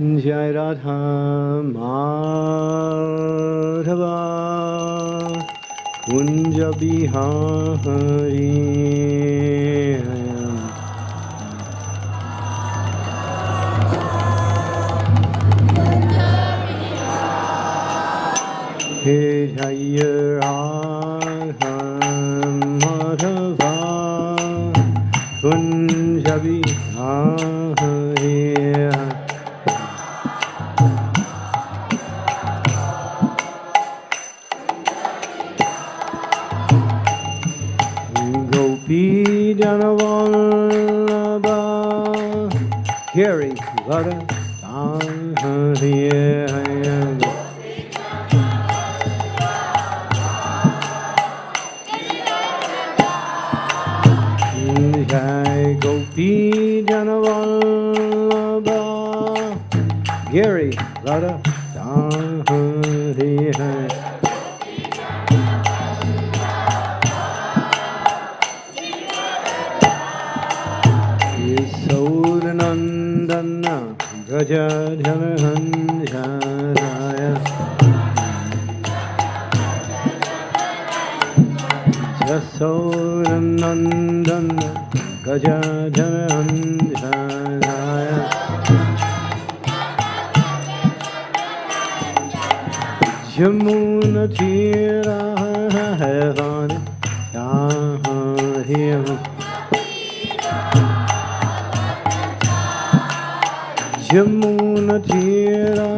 जय राधा माधवा। कुंज बिहारी। हे जय राधा माधवा। कुंज बिहारी। सौरनन्दन गजा झन् हाराय जमुन यमुनतिरा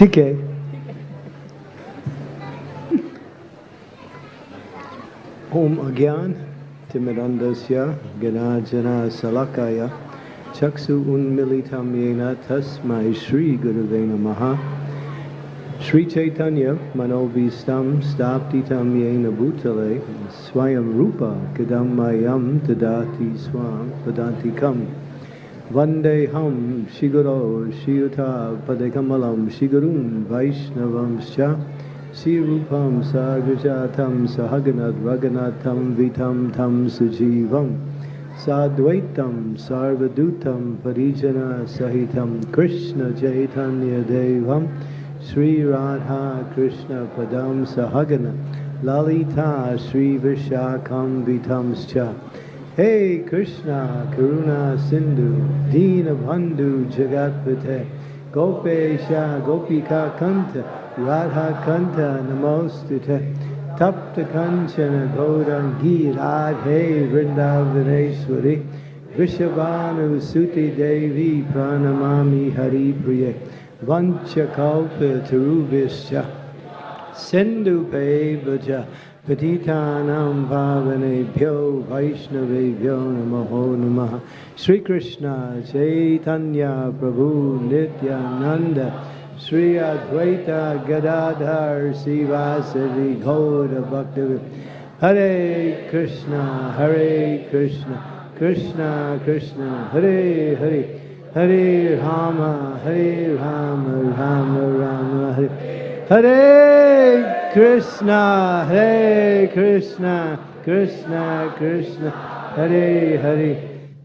ठीक है। ओम अज्ञान तिमिरन्दस्य गणार्जनशलाकाय चक्षु उन्मिलितं येन तस्मै श्रीगुरुवे नमः श्री चैतन्य मनोविस्तम स्थापितं येन भूतले स्वयं रूप कदं मह्यं ददाति Swan पदान्तिकम् Tadati Vande Ham Shiguro Shiyuta Padekamalam Shigurum Vaishnavam Scha Sri Rupam Sagrajatam Sahaganat Raganatam Vitam Tam Sujivam Sadvaitam Sarvadutam Parijana Sahitam Krishna Chaitanya Devam Sri Radha Krishna Padam Sahagana Lalita Sri Vishakam Vitamscha Hey Krishna Karuna Sindhu Dina Bandhu Jagatpate Gopesha Gopika Kanta Radha Kanta Namostute Tapta Kanchana Gaurangi Radhe Vrindavaneshwari Vishabhanu Suti Devi Pranamami Hari Priya Vanchakalpa Tarubhischa Sindhu Pevaja Patitanam Pavanebhyo Vaishnavebhyo Namaho Namaha Sri Krishna Chaitanya Prabhu Nityananda Sri Advaita Gadadhar Sivasadi Gauda Bhakta Hare Krishna Hare Krishna Krishna Krishna Hare Hare Hare Rama Hare Rama Rama Rama Hare Hare Krishna Hare Krishna Krishna Krishna Hare Hare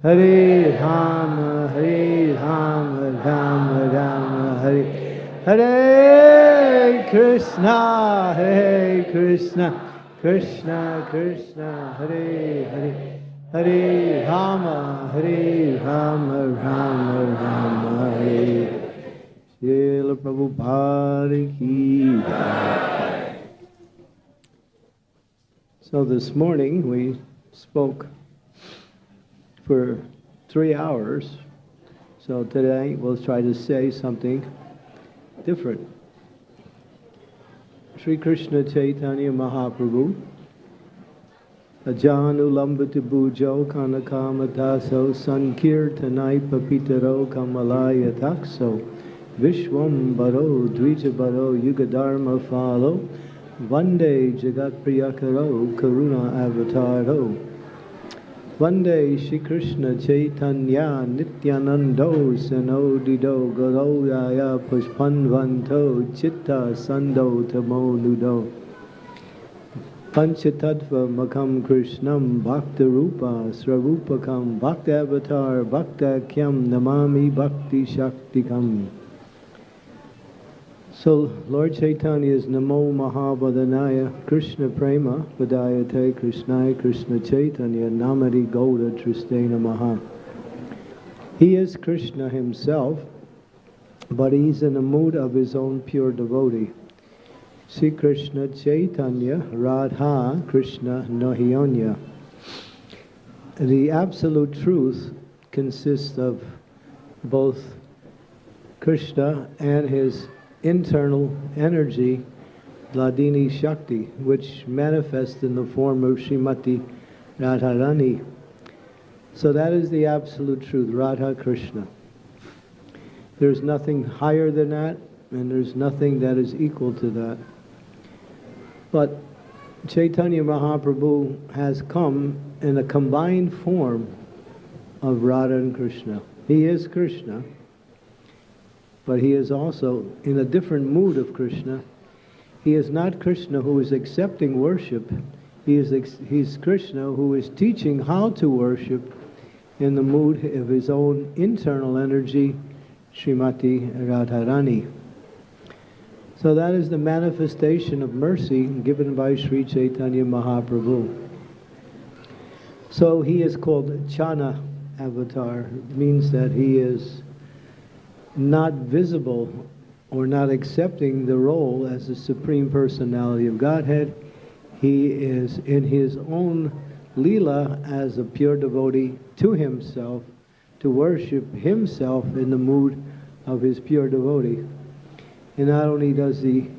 Hare Rama Hare Rama Rama Rama Hare Hare Krishna Hare Krishna Krishna Krishna Hare Hare Hare Rama Hare Rama Rama Rama Hare Srila Prabhupada ki Jai. So this morning we spoke for three hours. So today we'll try to say something different. Sri Krishna Chaitanya Mahaprabhu Ajanulambati Bujo Kanakamataso Sankirtanai Papitaro Kamalaya Takso Vishwam Baro Dvijabaro Yugadharma Falo Vande Jagat Priyakaro Karuna Avataro Vande Shri Krishna Chaitanya Nityanando Sanodido Garoyaya Pushpanvanto Chitta Sando Tamo Nudo Panchatattva Makam Krishnam Bhakta Rupa Srarupakam Bhakta Avatar Bhakta Kyam Namami Bhakti Shaktikam So Lord Chaitanya is Namo Mahabhadanaya Krishna Prema Vadayate Krishnaya Krishna Chaitanya Namadi Gauda Tristena Maha He is Krishna himself, but he's in the mood of his own pure devotee. Sri Krishna Chaitanya Radha Krishna Nohyonya. The absolute truth consists of both Krishna and his internal energy, Hladini Shakti, which manifests in the form of Srimati Radharani. So that is the absolute truth, Radha Krishna. There's nothing higher than that, and there's nothing that is equal to that. But Chaitanya Mahaprabhu has come in a combined form of Radha and Krishna. He is Krishna, but he is also in a different mood of Krishna. He is not Krishna who is accepting worship. He is he's Krishna who is teaching how to worship in the mood of his own internal energy, Srimati Radharani. So that is the manifestation of mercy given by Sri Chaitanya Mahaprabhu. So he is called Channa avatar. It means that he is not visible or not accepting the role as the Supreme Personality of Godhead. He is in his own Leela as a pure devotee to himself, to worship himself in the mood of his pure devotee. And not only does he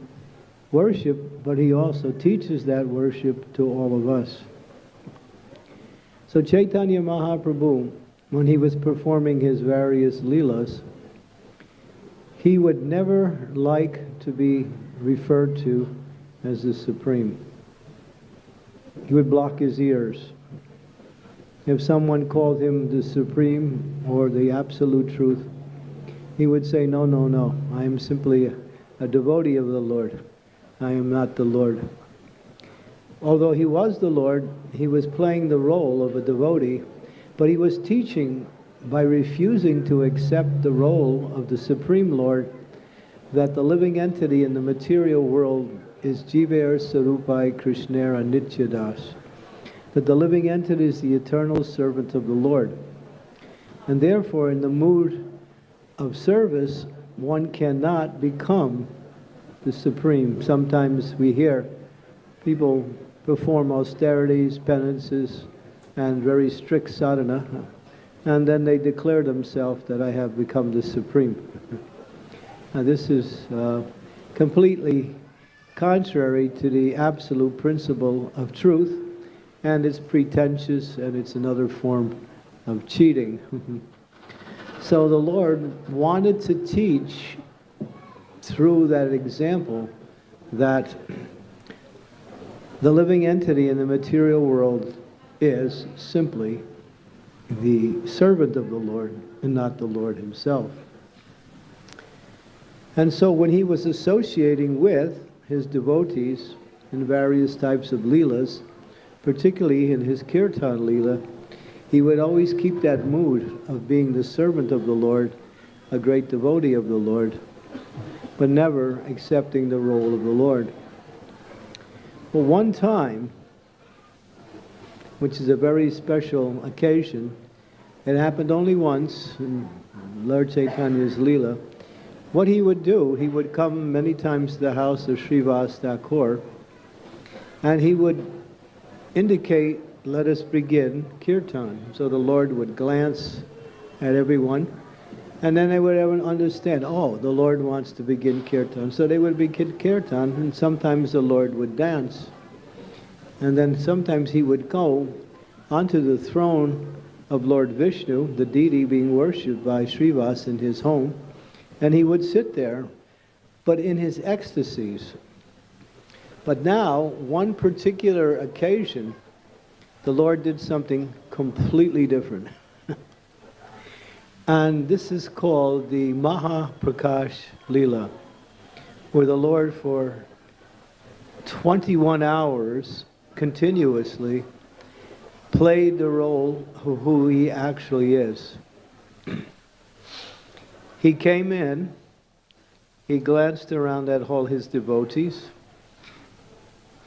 worship, but he also teaches that worship to all of us. So Chaitanya Mahaprabhu, when he was performing his various leelas, he would never like to be referred to as the Supreme. He would block his ears. If someone called him the Supreme or the Absolute Truth, he would say, No, no, no, I am simply a, devotee of the Lord. I am not the Lord. Although he was the Lord, he was playing the role of a devotee, but he was teaching by refusing to accept the role of the Supreme Lord that the living entity in the material world is Jiver Sarupai Krishnera Nityadas. That the living entity is the eternal servant of the Lord. And therefore, in the mood of service, one cannot become the Supreme. Sometimes we hear people perform austerities, penances, and very strict sadhana, and then they declare themselves that I have become the Supreme. Now, this is uh, completely contrary to the absolute principle of truth, and it's pretentious and it's another form of cheating. so the Lord wanted to teach through that example that the living entity in the material world is simply the servant of the Lord and not the Lord himself. And so when he was associating with his devotees in various types of leelas, particularly in his kirtan leela, he would always keep that mood of being the servant of the Lord, a great devotee of the Lord, but never accepting the role of the Lord. Well, one time, which is a very special occasion, it happened only once in Lord Chaitanya's Leela. What he would do, he would come many times to the house of Srivas Thakur, and he would indicate, let us begin kirtan. So the Lord would glance at everyone, and then they would understand, oh, the Lord wants to begin kirtan. So they would begin kirtan, and sometimes the Lord would dance. And then sometimes he would go onto the throne of Lord Vishnu, the deity being worshipped by Srivas in his home, and he would sit there, but in his ecstasies. But now, one particular occasion, the Lord did something completely different. and this is called the Maha Prakash Lila, where the Lord for 21 hours continuously played the role of who he actually is. he came in, he glanced around at all his devotees.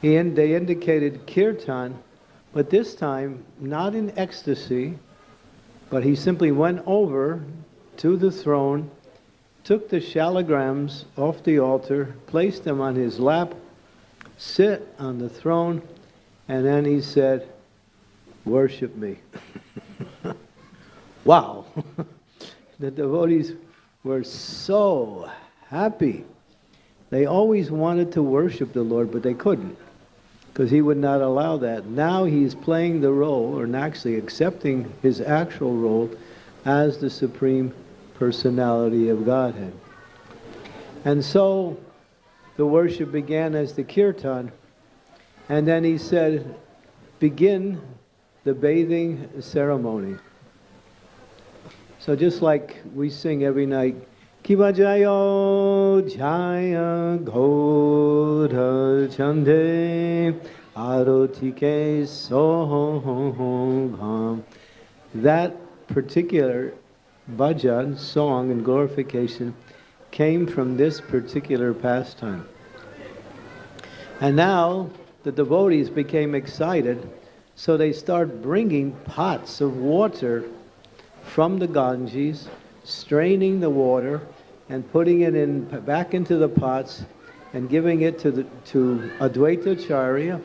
He in, they indicated kirtan, but this time not in ecstasy, but he simply went over to the throne, took the shalagrams off the altar, placed them on his lap, sit on the throne, and then he said, worship me. wow. the devotees were so happy. They always wanted to worship the Lord, but they couldn't because he would not allow that. Now he's playing the role, or actually accepting his actual role as the Supreme Personality of Godhead. And so the worship began as the kirtan, and then he said, begin the bathing ceremony. So just like we sing every night, Kiva Jayo Jaya Gaudha Chande Arotike Soham. That particular bhajan, song and glorification, came from this particular pastime. And now the devotees became excited so they start bringing pots of water from the Ganges, straining the water, and putting it in back into the pots and giving it to, the, to Advaita Charya,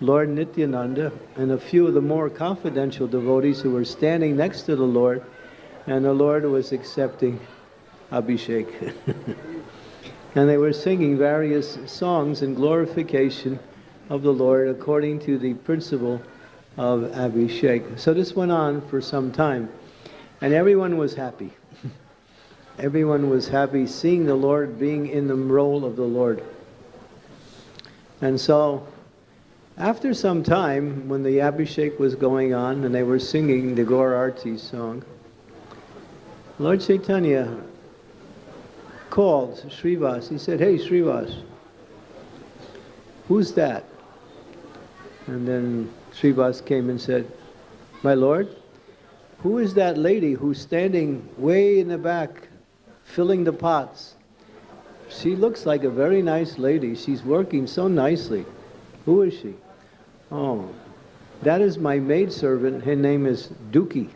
Lord Nityananda, and a few of the more confidential devotees who were standing next to the Lord, and the Lord was accepting Abhishek. and they were singing various songs in glorification of the Lord according to the principle of Abhishek. So this went on for some time, and everyone was happy. everyone was happy seeing the Lord being in the role of the Lord. And so, after some time, when the Abhishek was going on and they were singing the Gaur Arti song, Lord Chaitanya called Srivas. He said, Hey, Srivas, who's that? And then Srivas came and said, My Lord, who is that lady who's standing way in the back filling the pots? She looks like a very nice lady. She's working so nicely. Who is she? Oh, that is my maidservant. Her name is Duki.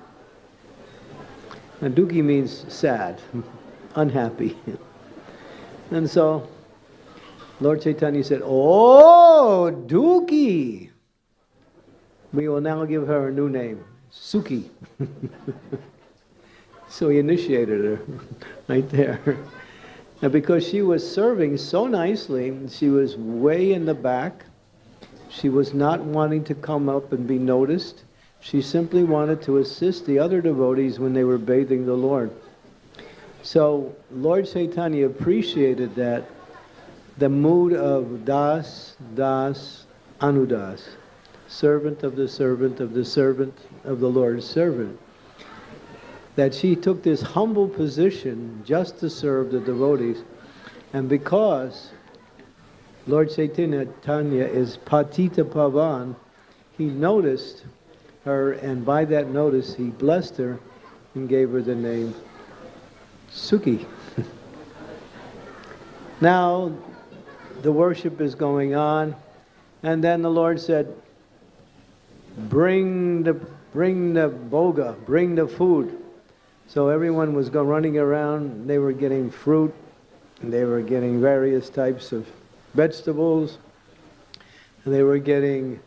And Duki means sad, unhappy. and so Lord Chaitanya said, Oh, Duki. We will now give her a new name, Suki. so he initiated her right there. And because she was serving so nicely, she was way in the back. She was not wanting to come up and be noticed. She simply wanted to assist the other devotees when they were bathing the Lord. So Lord Chaitanya appreciated that, the mood of Das, Das, Anudas servant of the servant of the servant of the Lord's servant. that she took this humble position just to serve the devotees. And because Lord Chaitanya Tanya is Patita Pavan, he noticed her, and by that notice, he blessed her and gave her the name Suki. now, the worship is going on, and then the Lord said, Bring the, bring the bhoga, bring the food. So everyone was going running around. They were getting fruit. And they were getting various types of vegetables. And they were getting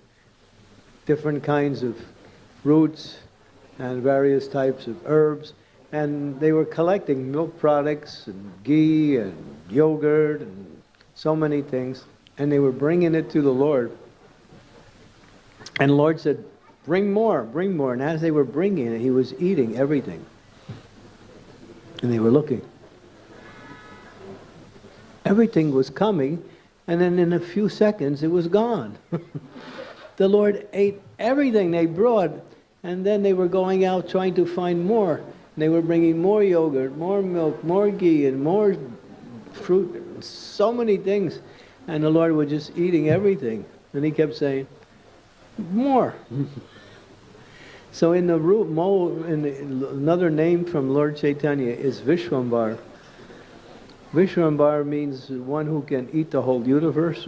different kinds of roots and various types of herbs. And they were collecting milk products and ghee and yogurt and so many things. And they were bringing it to the Lord. And the Lord said, Bring more, bring more. And as they were bringing it, he was eating everything. And they were looking. Everything was coming, and then in a few seconds it was gone. the Lord ate everything they brought, and then they were going out trying to find more. And they were bringing more yogurt, more milk, more ghee, and more fruit, so many things. And the Lord was just eating everything. And he kept saying, more. So in the root, in the, another name from Lord Chaitanya is Vishwambar. Vishwambar means one who can eat the whole universe.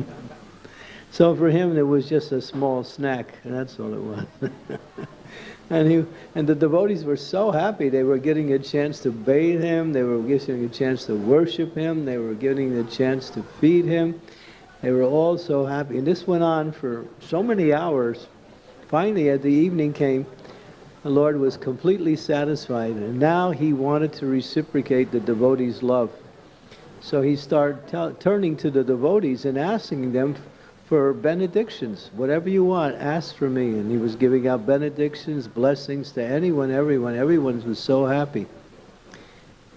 so for him, it was just a small snack, that's all it was. and he and the devotees were so happy. They were getting a chance to bathe him. They were getting a chance to worship him. They were getting a chance to feed him. They were all so happy. And this went on for so many hours. Finally, as the evening came, the Lord was completely satisfied, and now he wanted to reciprocate the devotees' love. So he started turning to the devotees and asking them for benedictions. Whatever you want, ask for me. And he was giving out benedictions, blessings to anyone, everyone. Everyone was so happy.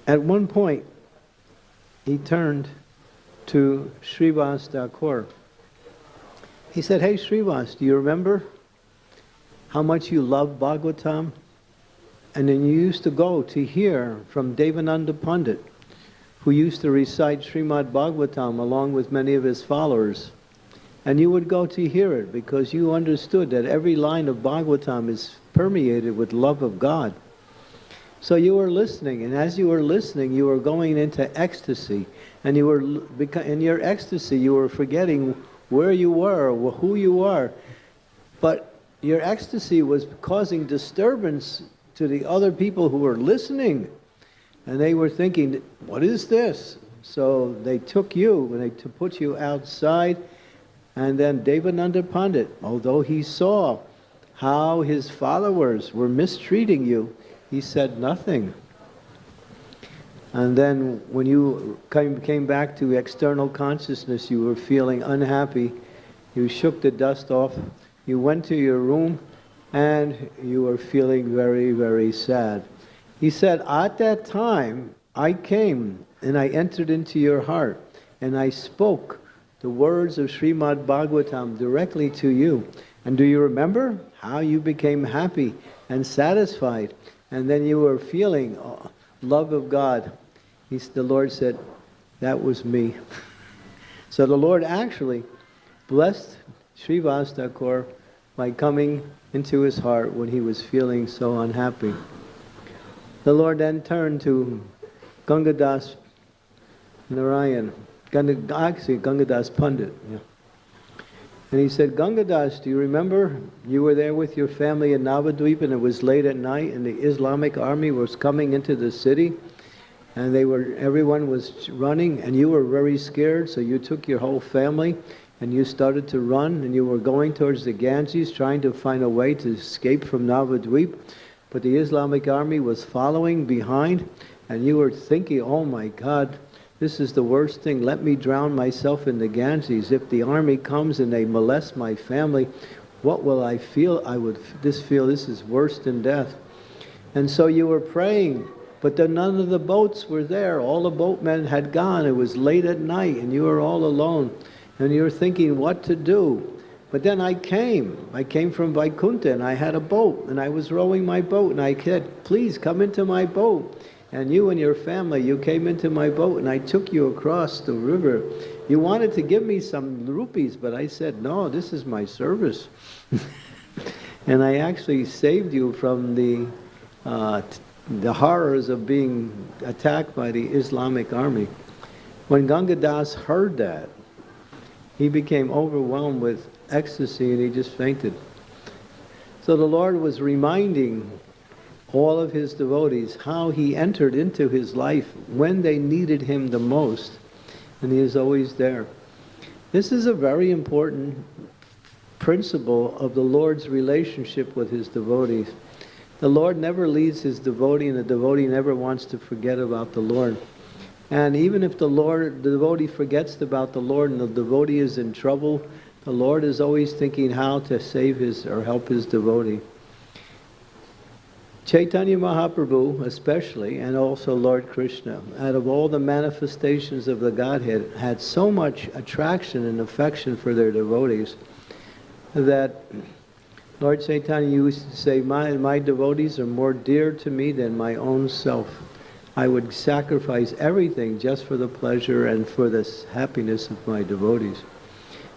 At one point, he turned to Srivas Thakur. He said, Hey Srivas, do you remember how much you love Bhagavatam. And then you used to go to hear from Devananda Pandit, who used to recite Srimad Bhagavatam along with many of his followers. And you would go to hear it because you understood that every line of Bhagavatam is permeated with love of God. So you were listening, and as you were listening, you were going into ecstasy. And you were in your ecstasy, you were forgetting where you were, who you are. But your ecstasy was causing disturbance to the other people who were listening. And they were thinking, what is this? So they took you and they to put you outside. And then Devananda Pandit, although he saw how his followers were mistreating you, he said nothing. And then when you came, came back to external consciousness, you were feeling unhappy. You shook the dust off you went to your room and you were feeling very, very sad. He said, At that time, I came and I entered into your heart and I spoke the words of Srimad Bhagavatam directly to you. And do you remember how you became happy and satisfied? And then you were feeling oh, love of God. He, the Lord said, That was me. so the Lord actually blessed Srivas Thakur by coming into his heart when he was feeling so unhappy. The Lord then turned to Gangadas Narayan, actually Gangadas Pandit. Yeah. And he said, Gangadas, do you remember you were there with your family in Navadvip and it was late at night and the Islamic army was coming into the city and they were everyone was running and you were very scared so you took your whole family and you started to run and you were going towards the Ganges trying to find a way to escape from Navadvip, but the Islamic army was following behind and you were thinking, oh my God, this is the worst thing. Let me drown myself in the Ganges. If the army comes and they molest my family, what will I feel? I would this feel this is worse than death. And so you were praying, but then none of the boats were there. All the boatmen had gone. It was late at night and you were all alone and you're thinking what to do. But then I came. I came from Vaikunta and I had a boat and I was rowing my boat and I said, please come into my boat. And you and your family, you came into my boat and I took you across the river. You wanted to give me some rupees, but I said, no, this is my service. and I actually saved you from the, uh, the horrors of being attacked by the Islamic army. When Gangadas heard that, he became overwhelmed with ecstasy and he just fainted. So the Lord was reminding all of his devotees how he entered into his life when they needed him the most, and he is always there. This is a very important principle of the Lord's relationship with his devotees. The Lord never leaves his devotee, and the devotee never wants to forget about the Lord. And even if the Lord, the devotee forgets about the Lord and the devotee is in trouble, the Lord is always thinking how to save his or help his devotee. Chaitanya Mahaprabhu, especially, and also Lord Krishna, out of all the manifestations of the Godhead, had so much attraction and affection for their devotees that Lord Chaitanya used to say, my, my devotees are more dear to me than my own self. I would sacrifice everything just for the pleasure and for the happiness of my devotees.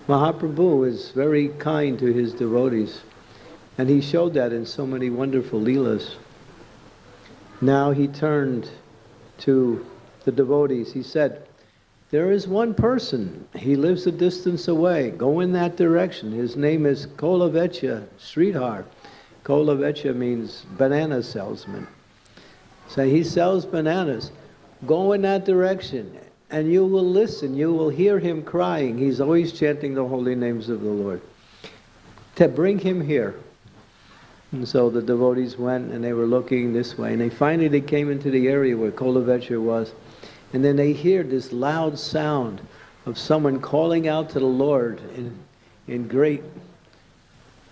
Mahaprabhu is very kind to his devotees, and he showed that in so many wonderful leelas. Now he turned to the devotees. He said, There is one person. He lives a distance away. Go in that direction. His name is Kolavecha Sridhar. Kolavecha means banana salesman. So he sells bananas. Go in that direction and you will listen. You will hear him crying. He's always chanting the holy names of the Lord. To bring him here. And so the devotees went and they were looking this way. And they finally they came into the area where Kolavechar was. And then they hear this loud sound of someone calling out to the Lord in, in great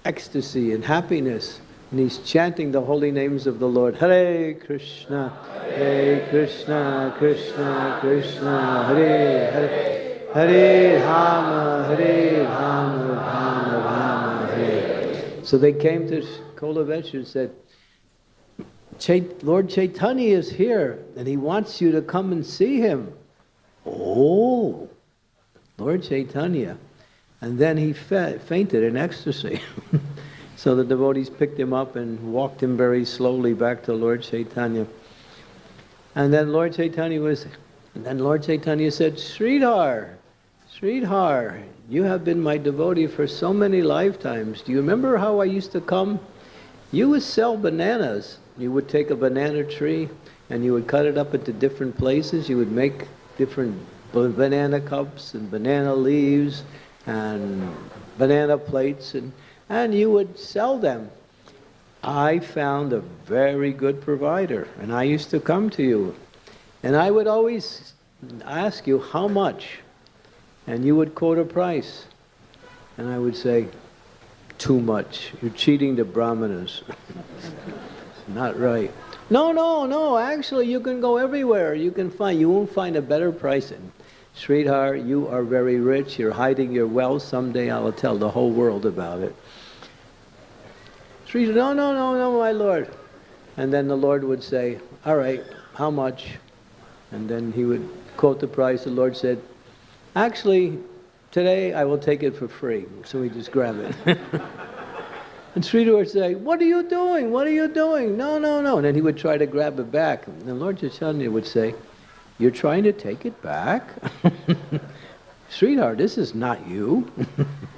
ecstasy and happiness. And he's chanting the holy names of the Lord. Hare Krishna, Hare Krishna, Krishna, Krishna, Hare Hare. Hare Rama, Hare Rama, Rama Rama, Hare. So they came to Kolavecha and said, Lord Chaitanya is here and he wants you to come and see him. Oh, Lord Chaitanya. And then he fainted in ecstasy. so the devotees picked him up and walked him very slowly back to Lord Chaitanya. And then Lord Chaitanya was, and then Lord Chaitanya said, Sridhar, Sridhar, you have been my devotee for so many lifetimes. Do you remember how I used to come you would sell bananas. You would take a banana tree and you would cut it up into different places. You would make different banana cups and banana leaves and banana plates and, and you would sell them. I found a very good provider and I used to come to you and I would always ask you how much and you would quote a price and I would say too much. You're cheating the brahmanas. Not right. No, no, no. Actually, you can go everywhere. You can find. You won't find a better price. And Sridhar, you are very rich. You're hiding your wealth. Someday I will tell the whole world about it. Sridhar, no, no, no, no, my lord. And then the Lord would say, all right, how much? And then he would quote the price. The Lord said, actually, Today I will take it for free. So we just grab it. and Sridhar would say, What are you doing? What are you doing? No, no, no. And then he would try to grab it back. And Lord Chaitanya would say, You're trying to take it back? Sridhar, this is not you.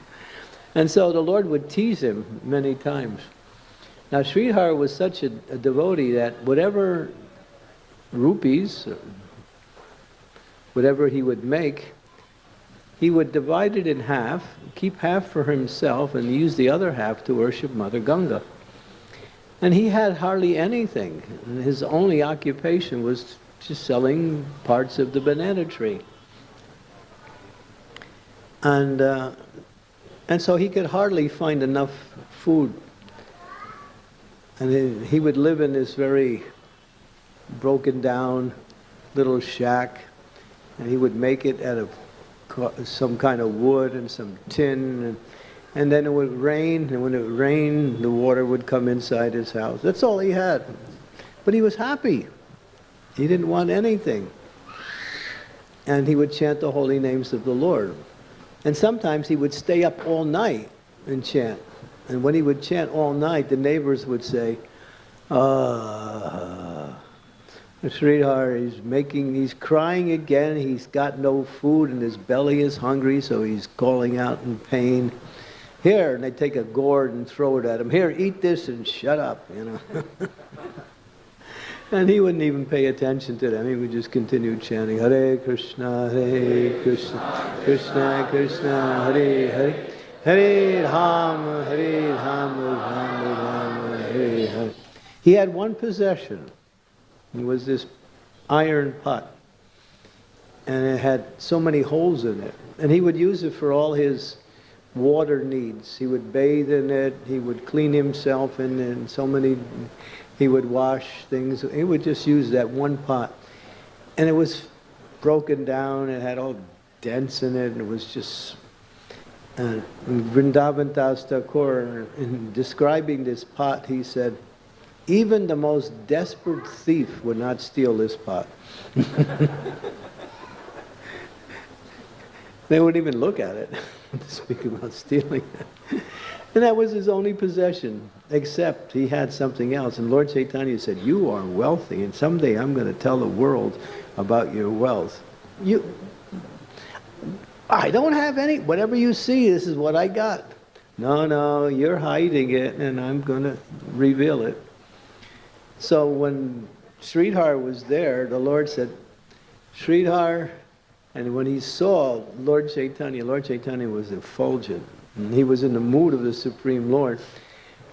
and so the Lord would tease him many times. Now Sridhar was such a, a devotee that whatever rupees, whatever he would make, he would divide it in half, keep half for himself, and use the other half to worship Mother Ganga. And he had hardly anything. His only occupation was just selling parts of the banana tree. And, uh, and so he could hardly find enough food. And he would live in this very broken down little shack, and he would make it out of some kind of wood and some tin. And and then it would rain, and when it rained, the water would come inside his house. That's all he had. But he was happy. He didn't want anything. And he would chant the holy names of the Lord. And sometimes he would stay up all night and chant. And when he would chant all night, the neighbors would say, Ah, sweetheart, he's making, he's crying again. He's got no food and his belly is hungry, so he's calling out in pain. Here, and they take a gourd and throw it at him. Here, eat this and shut up, you know. and he wouldn't even pay attention to them. He would just continue chanting, Hare Krishna, Hare Krishna, Krishna Krishna, Hare Hare, Hare Rama, Hare Rama, Rama Rama, Hare Hare. He had one possession. It was this iron pot. And it had so many holes in it. And he would use it for all his water needs. He would bathe in it, he would clean himself in it, and so many, he would wash things. He would just use that one pot. And it was broken down, it had all dents in it, and it was just. Uh, Vrindavan Das Thakur, in describing this pot, he said, even the most desperate thief would not steal this pot. they wouldn't even look at it. to speak about stealing. it. and that was his only possession, except he had something else. And Lord Chaitanya said, You are wealthy, and someday I'm going to tell the world about your wealth. You, I don't have any. Whatever you see, this is what I got. No, no, you're hiding it, and I'm going to reveal it. So when Sridhar was there, the Lord said, Sridhar, and when he saw Lord Chaitanya, Lord Chaitanya was effulgent. He was in the mood of the Supreme Lord.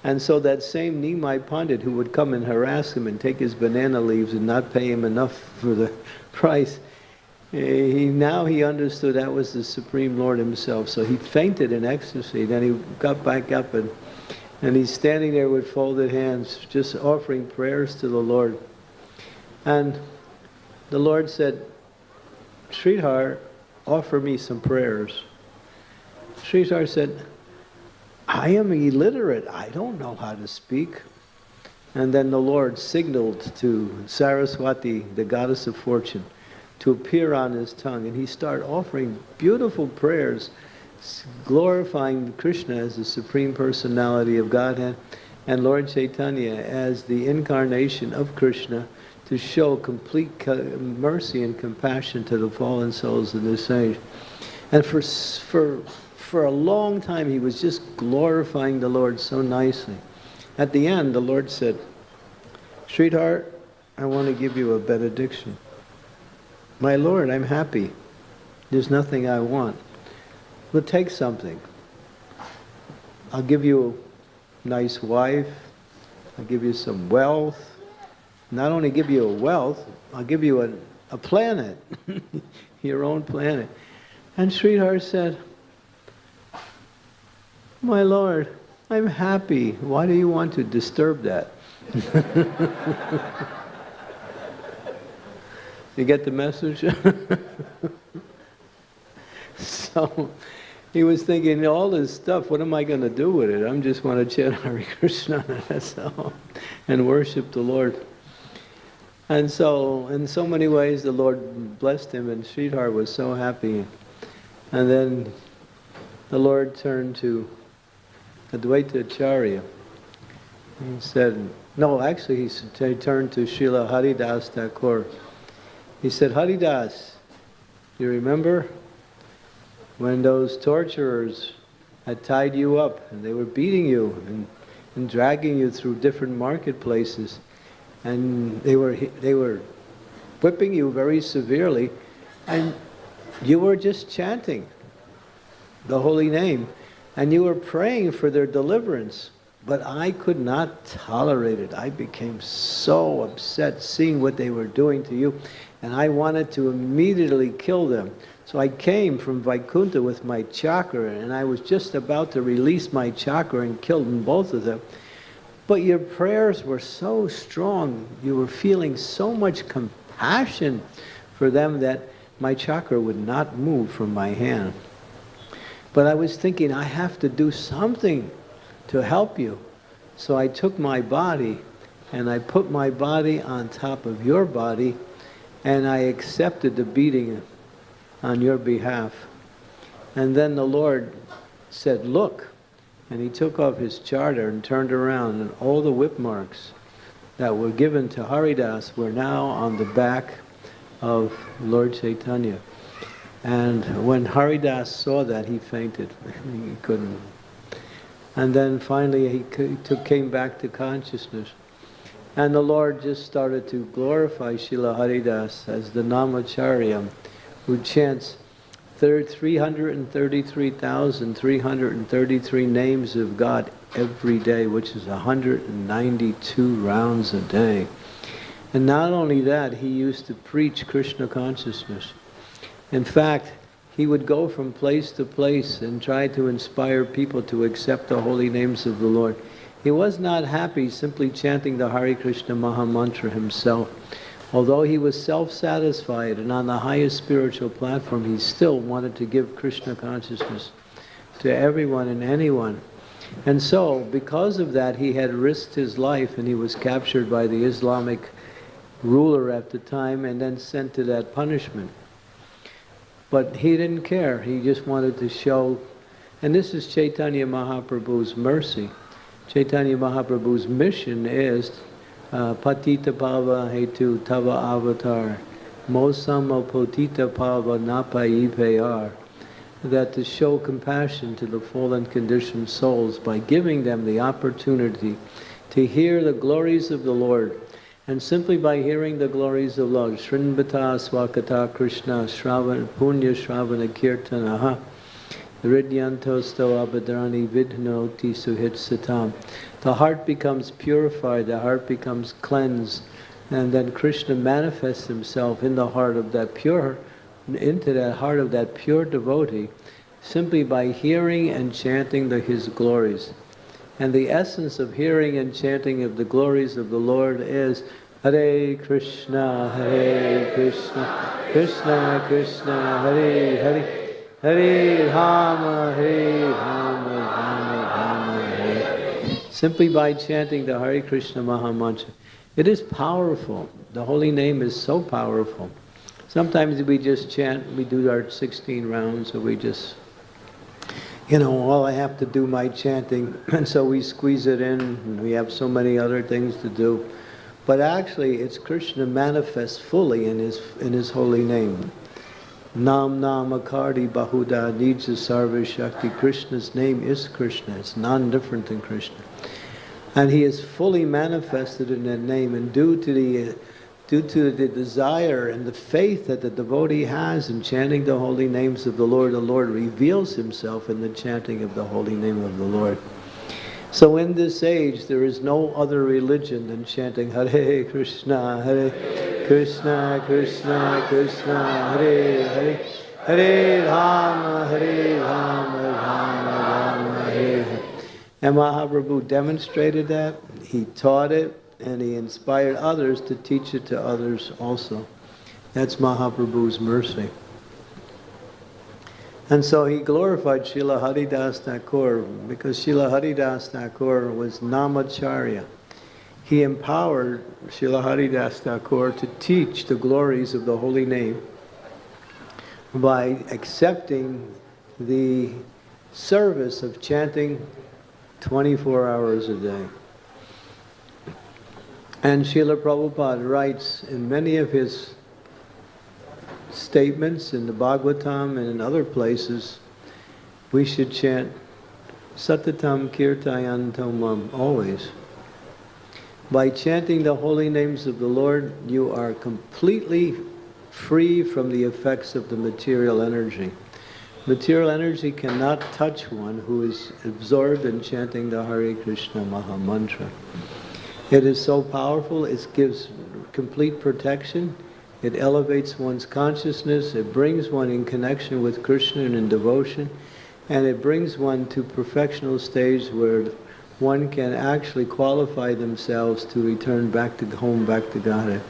And so that same Nimai Pandit who would come and harass him and take his banana leaves and not pay him enough for the price, eh, he, now he understood that was the Supreme Lord himself. So he fainted in ecstasy. Then he got back up and, and he's standing there with folded hands, just offering prayers to the Lord. And the Lord said, Sridhar, offer me some prayers. Sridhar said, I am illiterate. I don't know how to speak. And then the Lord signaled to Saraswati, the goddess of fortune, to appear on his tongue. And he started offering beautiful prayers, glorifying Krishna as the Supreme Personality of Godhead and Lord Chaitanya as the incarnation of Krishna to show complete mercy and compassion to the fallen souls of this age. And for, for, for a long time, he was just glorifying the Lord so nicely. At the end, the Lord said, Sridhar, I want to give you a benediction. My Lord, I'm happy. There's nothing I want. But take something. I'll give you a nice wife. I'll give you some wealth not only give you a wealth, I'll give you a, a planet, your own planet. And Sridhar said, My Lord, I'm happy. Why do you want to disturb that? you get the message? so he was thinking, all this stuff, what am I going to do with it? I'm just want to chant Hare Krishna, and worship the Lord. And so, in so many ways, the Lord blessed him, and Sridhar was so happy. And then the Lord turned to Advaita Acharya. He said, no, actually, he turned to Srila Haridas Thakur. He said, Haridas, you remember when those torturers had tied you up and they were beating you and, and dragging you through different marketplaces? and they were they were whipping you very severely, and you were just chanting the holy name, and you were praying for their deliverance. But I could not tolerate it. I became so upset seeing what they were doing to you, and I wanted to immediately kill them. So I came from Vaikuntha with my chakra, and I was just about to release my chakra and kill them, both of them. But your prayers were so strong. You were feeling so much compassion for them that my chakra would not move from my hand. But I was thinking, I have to do something to help you. So I took my body and I put my body on top of your body and I accepted the beating on your behalf. And then the Lord said, Look. And he took off his chadar and turned around, and all the whip marks that were given to Haridas were now on the back of Lord Chaitanya. And when Haridas saw that, he fainted. he couldn't. And then finally he came back to consciousness. And the Lord just started to glorify Srila Haridas as the Namacharya who chants 333,333 names of God every day, which is 192 rounds a day. And not only that, he used to preach Krishna consciousness. In fact, he would go from place to place and try to inspire people to accept the holy names of the Lord. He was not happy simply chanting the Hare Krishna Maha Mantra himself. Although he was self-satisfied and on the highest spiritual platform, he still wanted to give Krishna consciousness to everyone and anyone. And so, because of that, he had risked his life and he was captured by the Islamic ruler at the time and then sent to that punishment. But he didn't care. He just wanted to show, and this is Chaitanya Mahaprabhu's mercy. Chaitanya Mahaprabhu's mission is uh, patita pava hetu tava avatar, mosama potita pava napayipayar, that to show compassion to the fallen conditioned souls by giving them the opportunity to hear the glories of the Lord. And simply by hearing the glories of Lord, Srinvata Swakata Krishna Shravan Punya Shravana Kirtanaha Ridyantosto Abadrani Vidhnoti Suhit Satam the heart becomes purified, the heart becomes cleansed, and then Krishna manifests himself in the heart of that pure, into that heart of that pure devotee, simply by hearing and chanting the, his glories. And the essence of hearing and chanting of the glories of the Lord is Hare Krishna, Hare Krishna, Krishna Krishna, Hare Hare, Hare Rama, Hare Rama, Rama simply by chanting the Hare Krishna Maha Mantra. It is powerful. The holy name is so powerful. Sometimes we just chant, we do our 16 rounds, or we just, you know, all I have to do my chanting, and so we squeeze it in, and we have so many other things to do. But actually, it's Krishna manifest fully in his, in his holy name. Nam Nam Akardi Bahuda Nija Sarva Shakti. Krishna's name is Krishna. It's non-different than Krishna. And he is fully manifested in that name. And due to the due to the desire and the faith that the devotee has in chanting the holy names of the Lord, the Lord reveals himself in the chanting of the holy name of the Lord. So in this age, there is no other religion than chanting Hare Krishna, Hare Krishna, Krishna, Krishna, Hare Hare, Hare Rama, Hare Rama, Rama Rama, Hare Hare. And Mahaprabhu demonstrated that, he taught it, and he inspired others to teach it to others also. That's Mahaprabhu's mercy. And so he glorified Srila Haridas Thakur because Srila Haridas Thakur was Namacharya. He empowered Srila Haridas Thakur to teach the glories of the holy name by accepting the service of chanting 24 hours a day. And Srila Prabhupada writes in many of his statements in the Bhagavatam and in other places, we should chant Satatam Kirtayantamam always. By chanting the holy names of the Lord, you are completely free from the effects of the material energy. Material energy cannot touch one who is absorbed in chanting the Hare Krishna Maha Mantra. It is so powerful, it gives complete protection it elevates one's consciousness, it brings one in connection with Krishna and in devotion, and it brings one to perfectional stage where one can actually qualify themselves to return back to home, back to Godhead.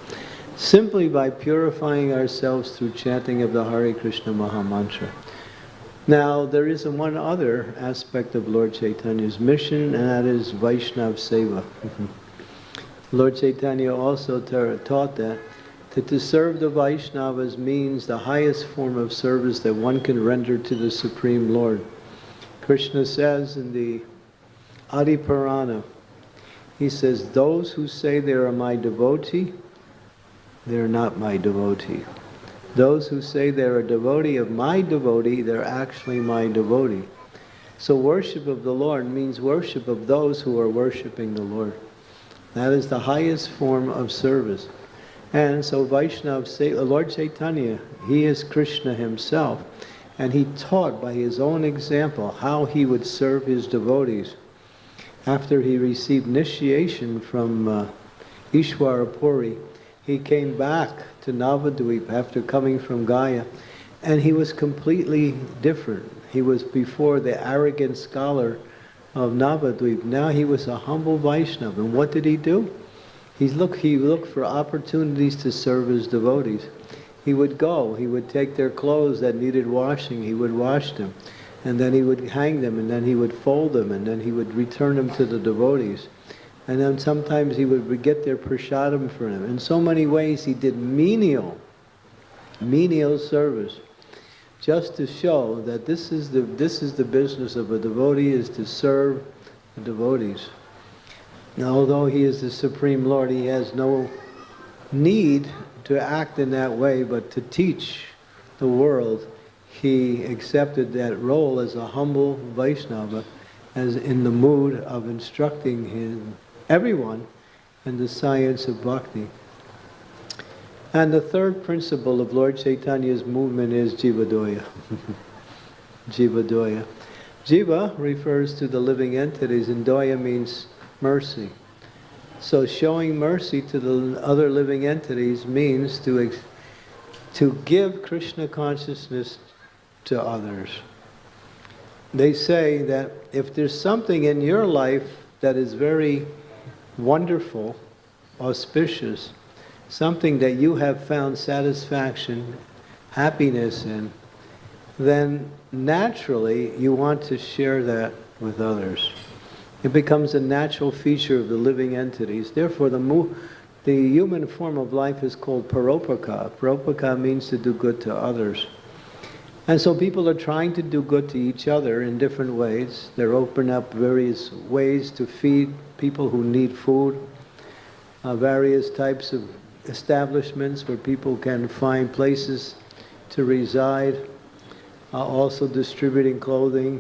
Simply by purifying ourselves through chanting of the Hare Krishna Maha Mantra. Now, there is one other aspect of Lord Chaitanya's mission, and that is Vaishnav Seva. Lord Chaitanya also taught that that to serve the Vaishnavas means the highest form of service that one can render to the Supreme Lord. Krishna says in the Adi Purana, he says, those who say they are my devotee, they're not my devotee. Those who say they're a devotee of my devotee, they're actually my devotee. So worship of the Lord means worship of those who are worshiping the Lord. That is the highest form of service. And so Vaishnav, Lord Chaitanya, he is Krishna himself. And he taught by his own example how he would serve his devotees. After he received initiation from uh, Ishwara Puri, he came back to Navadvip after coming from Gaya, and he was completely different. He was before the arrogant scholar of Navadvip. Now he was a humble Vaishnava. And what did he do? He's look, he looked for opportunities to serve his devotees. He would go, he would take their clothes that needed washing, he would wash them, and then he would hang them, and then he would fold them, and then he would return them to the devotees. And then sometimes he would get their prasadam for them. In so many ways he did menial, menial service, just to show that this is the, this is the business of a devotee, is to serve the devotees. Although he is the Supreme Lord, he has no need to act in that way, but to teach the world, he accepted that role as a humble Vaishnava, as in the mood of instructing him, everyone in the science of bhakti. And the third principle of Lord Chaitanya's movement is Jivadoya. Jivadoya. Jiva refers to the living entities, and Doya means mercy. So showing mercy to the other living entities means to, to give Krishna consciousness to others. They say that if there's something in your life that is very wonderful, auspicious, something that you have found satisfaction, happiness in, then naturally you want to share that with others. It becomes a natural feature of the living entities. Therefore, the, the human form of life is called paropaka. Paropaka means to do good to others. And so people are trying to do good to each other in different ways. They're opening up various ways to feed people who need food, uh, various types of establishments where people can find places to reside, uh, also distributing clothing,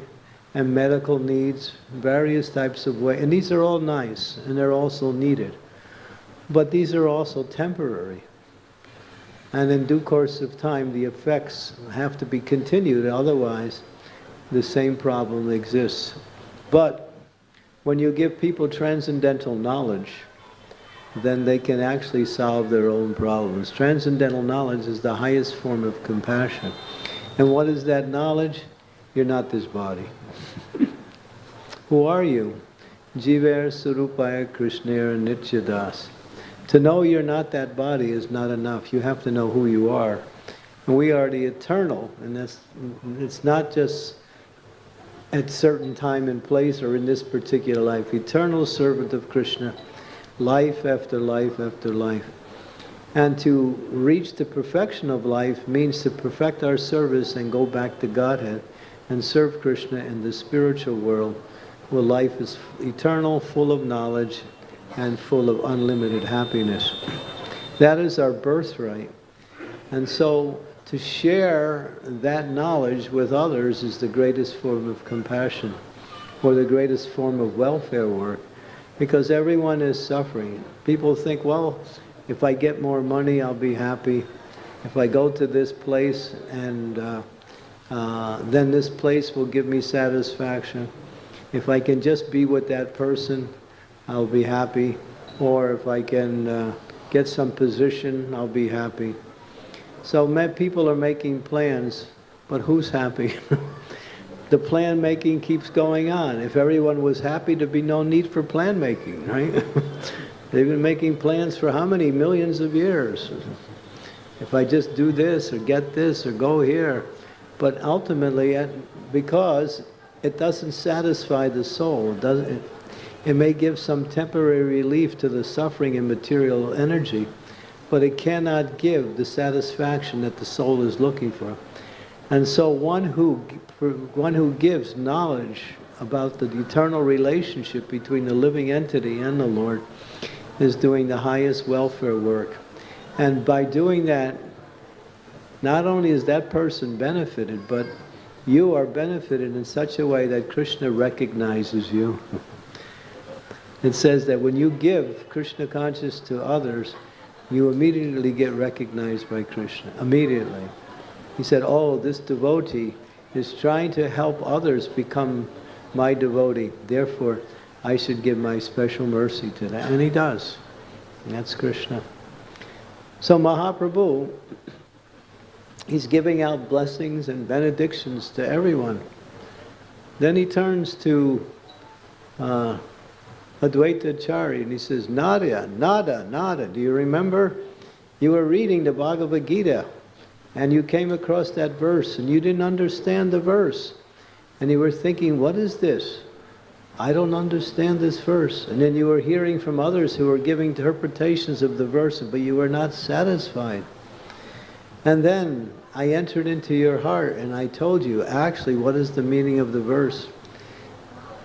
and medical needs, various types of ways. And these are all nice, and they're also needed. But these are also temporary. And in due course of time, the effects have to be continued, otherwise the same problem exists. But when you give people transcendental knowledge, then they can actually solve their own problems. Transcendental knowledge is the highest form of compassion. And what is that knowledge? You're not this body. Who are you? Jiver Surupaya Krishnera Nityadas. To know you're not that body is not enough. You have to know who you are. And we are the eternal, and that's, it's not just at certain time and place or in this particular life. Eternal servant of Krishna, life after life after life. And to reach the perfection of life means to perfect our service and go back to Godhead and serve Krishna in the spiritual world where life is eternal, full of knowledge, and full of unlimited happiness. That is our birthright. And so to share that knowledge with others is the greatest form of compassion or the greatest form of welfare work because everyone is suffering. People think, well, if I get more money, I'll be happy. If I go to this place and uh, uh, then this place will give me satisfaction. If I can just be with that person, I'll be happy. Or if I can uh, get some position, I'll be happy. So people are making plans, but who's happy? the plan making keeps going on. If everyone was happy, there'd be no need for plan making, right? They've been making plans for how many millions of years? If I just do this or get this or go here, But ultimately, because it doesn't satisfy the soul, it, doesn't, it may give some temporary relief to the suffering and material energy, but it cannot give the satisfaction that the soul is looking for. And so one who, one who gives knowledge about the eternal relationship between the living entity and the Lord is doing the highest welfare work. And by doing that, not only is that person benefited, but you are benefited in such a way that Krishna recognizes you. It says that when you give Krishna consciousness to others, you immediately get recognized by Krishna. Immediately. He said, oh, this devotee is trying to help others become my devotee. Therefore, I should give my special mercy to that. And he does. And that's Krishna. So Mahaprabhu, he's giving out blessings and benedictions to everyone. Then he turns to uh, Advaita Chari and he says, Nada, Nada, Nada. Do you remember? You were reading the Bhagavad Gita and you came across that verse and you didn't understand the verse. And you were thinking, what is this? I don't understand this verse. And then you were hearing from others who were giving interpretations of the verse, but you were not satisfied. And then I entered into your heart and I told you actually what is the meaning of the verse.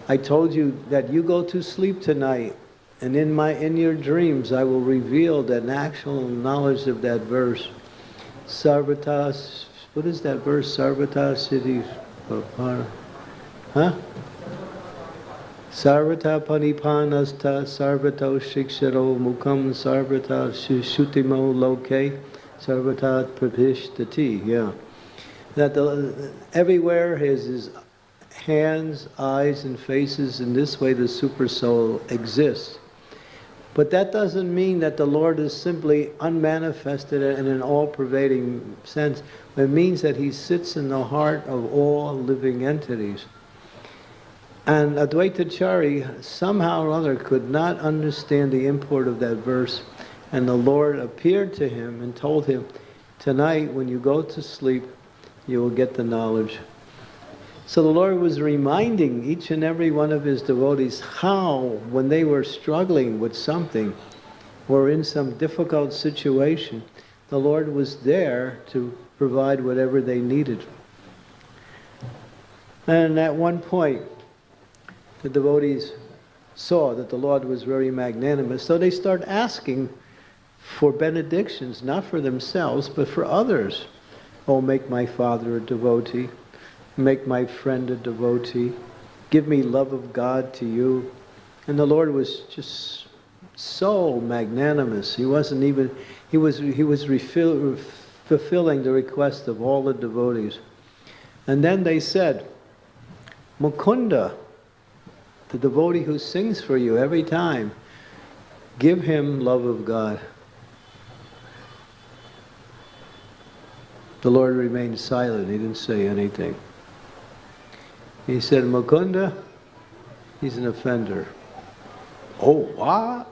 I told you that you go to sleep tonight and in my in your dreams I will reveal that actual knowledge of that verse. Sarvatas, what is that verse? Sarvatas Siddhi Huh? Sarvata panipanasta sarvato shiksharo mukam sarvata shutimo loke sarvata prapishtati. Yeah. That the, everywhere his, his hands, eyes, and faces, in this way the super soul exists. But that doesn't mean that the Lord is simply unmanifested in an all-pervading sense. It means that he sits in the heart of all living entities. And Advaita Chari somehow or other could not understand the import of that verse. And the Lord appeared to him and told him, tonight when you go to sleep, you will get the knowledge. So the Lord was reminding each and every one of his devotees how, when they were struggling with something or in some difficult situation, the Lord was there to provide whatever they needed. And at one point, the devotees saw that the Lord was very magnanimous, so they start asking for benedictions, not for themselves, but for others. Oh, make my father a devotee. Make my friend a devotee. Give me love of God to you. And the Lord was just so magnanimous. He wasn't even, he was, he was refill, fulfilling the request of all the devotees. And then they said, Mukunda, the devotee who sings for you every time, give him love of God. The Lord remained silent. He didn't say anything. He said, Mukunda, he's an offender. Oh, what?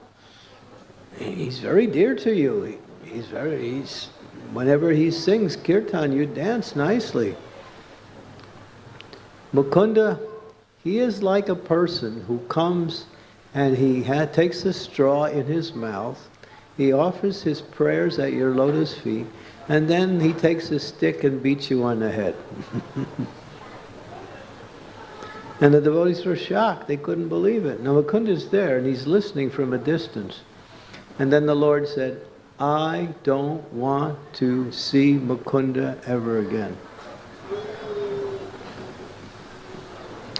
He's very dear to you. He's very, he's, whenever he sings kirtan, you dance nicely. Mukunda, he is like a person who comes and he takes a straw in his mouth, he offers his prayers at your lotus feet, and then he takes a stick and beats you on the head. and the devotees were shocked. They couldn't believe it. Now Mukunda's there and he's listening from a distance. And then the Lord said, I don't want to see Mukunda ever again.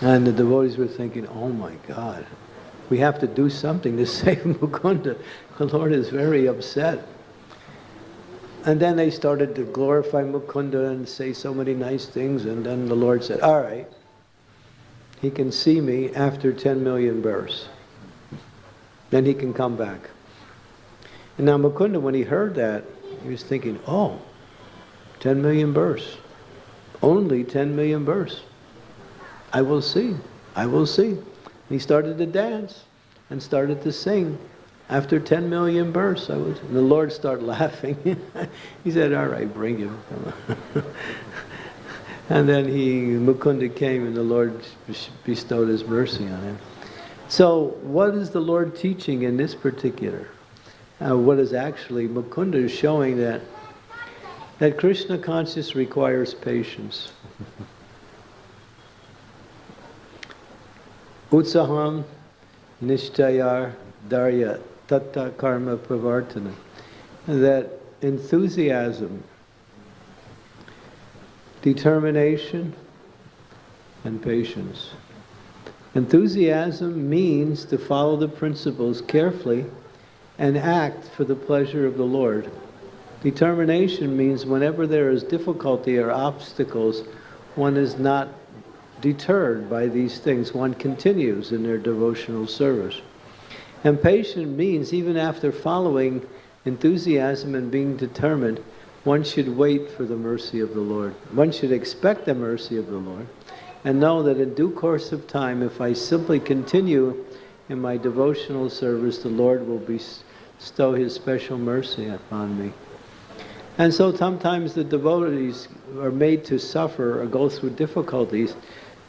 And the devotees were thinking, oh my God, we have to do something to save Mukunda. The Lord is very upset. And then they started to glorify Mukunda and say so many nice things. And then the Lord said, all right, he can see me after 10 million births. Then he can come back. And now Mukunda, when he heard that, he was thinking, oh, 10 million births. Only 10 million births. I will see. I will see. he started to dance and started to sing. After 10 million births, I was, the Lord started laughing. he said, all right, bring him. And then he, Mukunda came and the Lord bestowed his mercy on him. So what is the Lord teaching in this particular? Uh, what is actually, Mukunda is showing that, that Krishna consciousness requires patience. Utsaham nishtayar darya tatta karma pravartana. That enthusiasm, determination, and patience. Enthusiasm means to follow the principles carefully and act for the pleasure of the Lord. Determination means whenever there is difficulty or obstacles, one is not deterred by these things. One continues in their devotional service. And patient means even after following enthusiasm and being determined, one should wait for the mercy of the Lord. One should expect the mercy of the Lord and know that in due course of time, if I simply continue in my devotional service, the Lord will bestow His special mercy upon me. And so sometimes the devotees are made to suffer or go through difficulties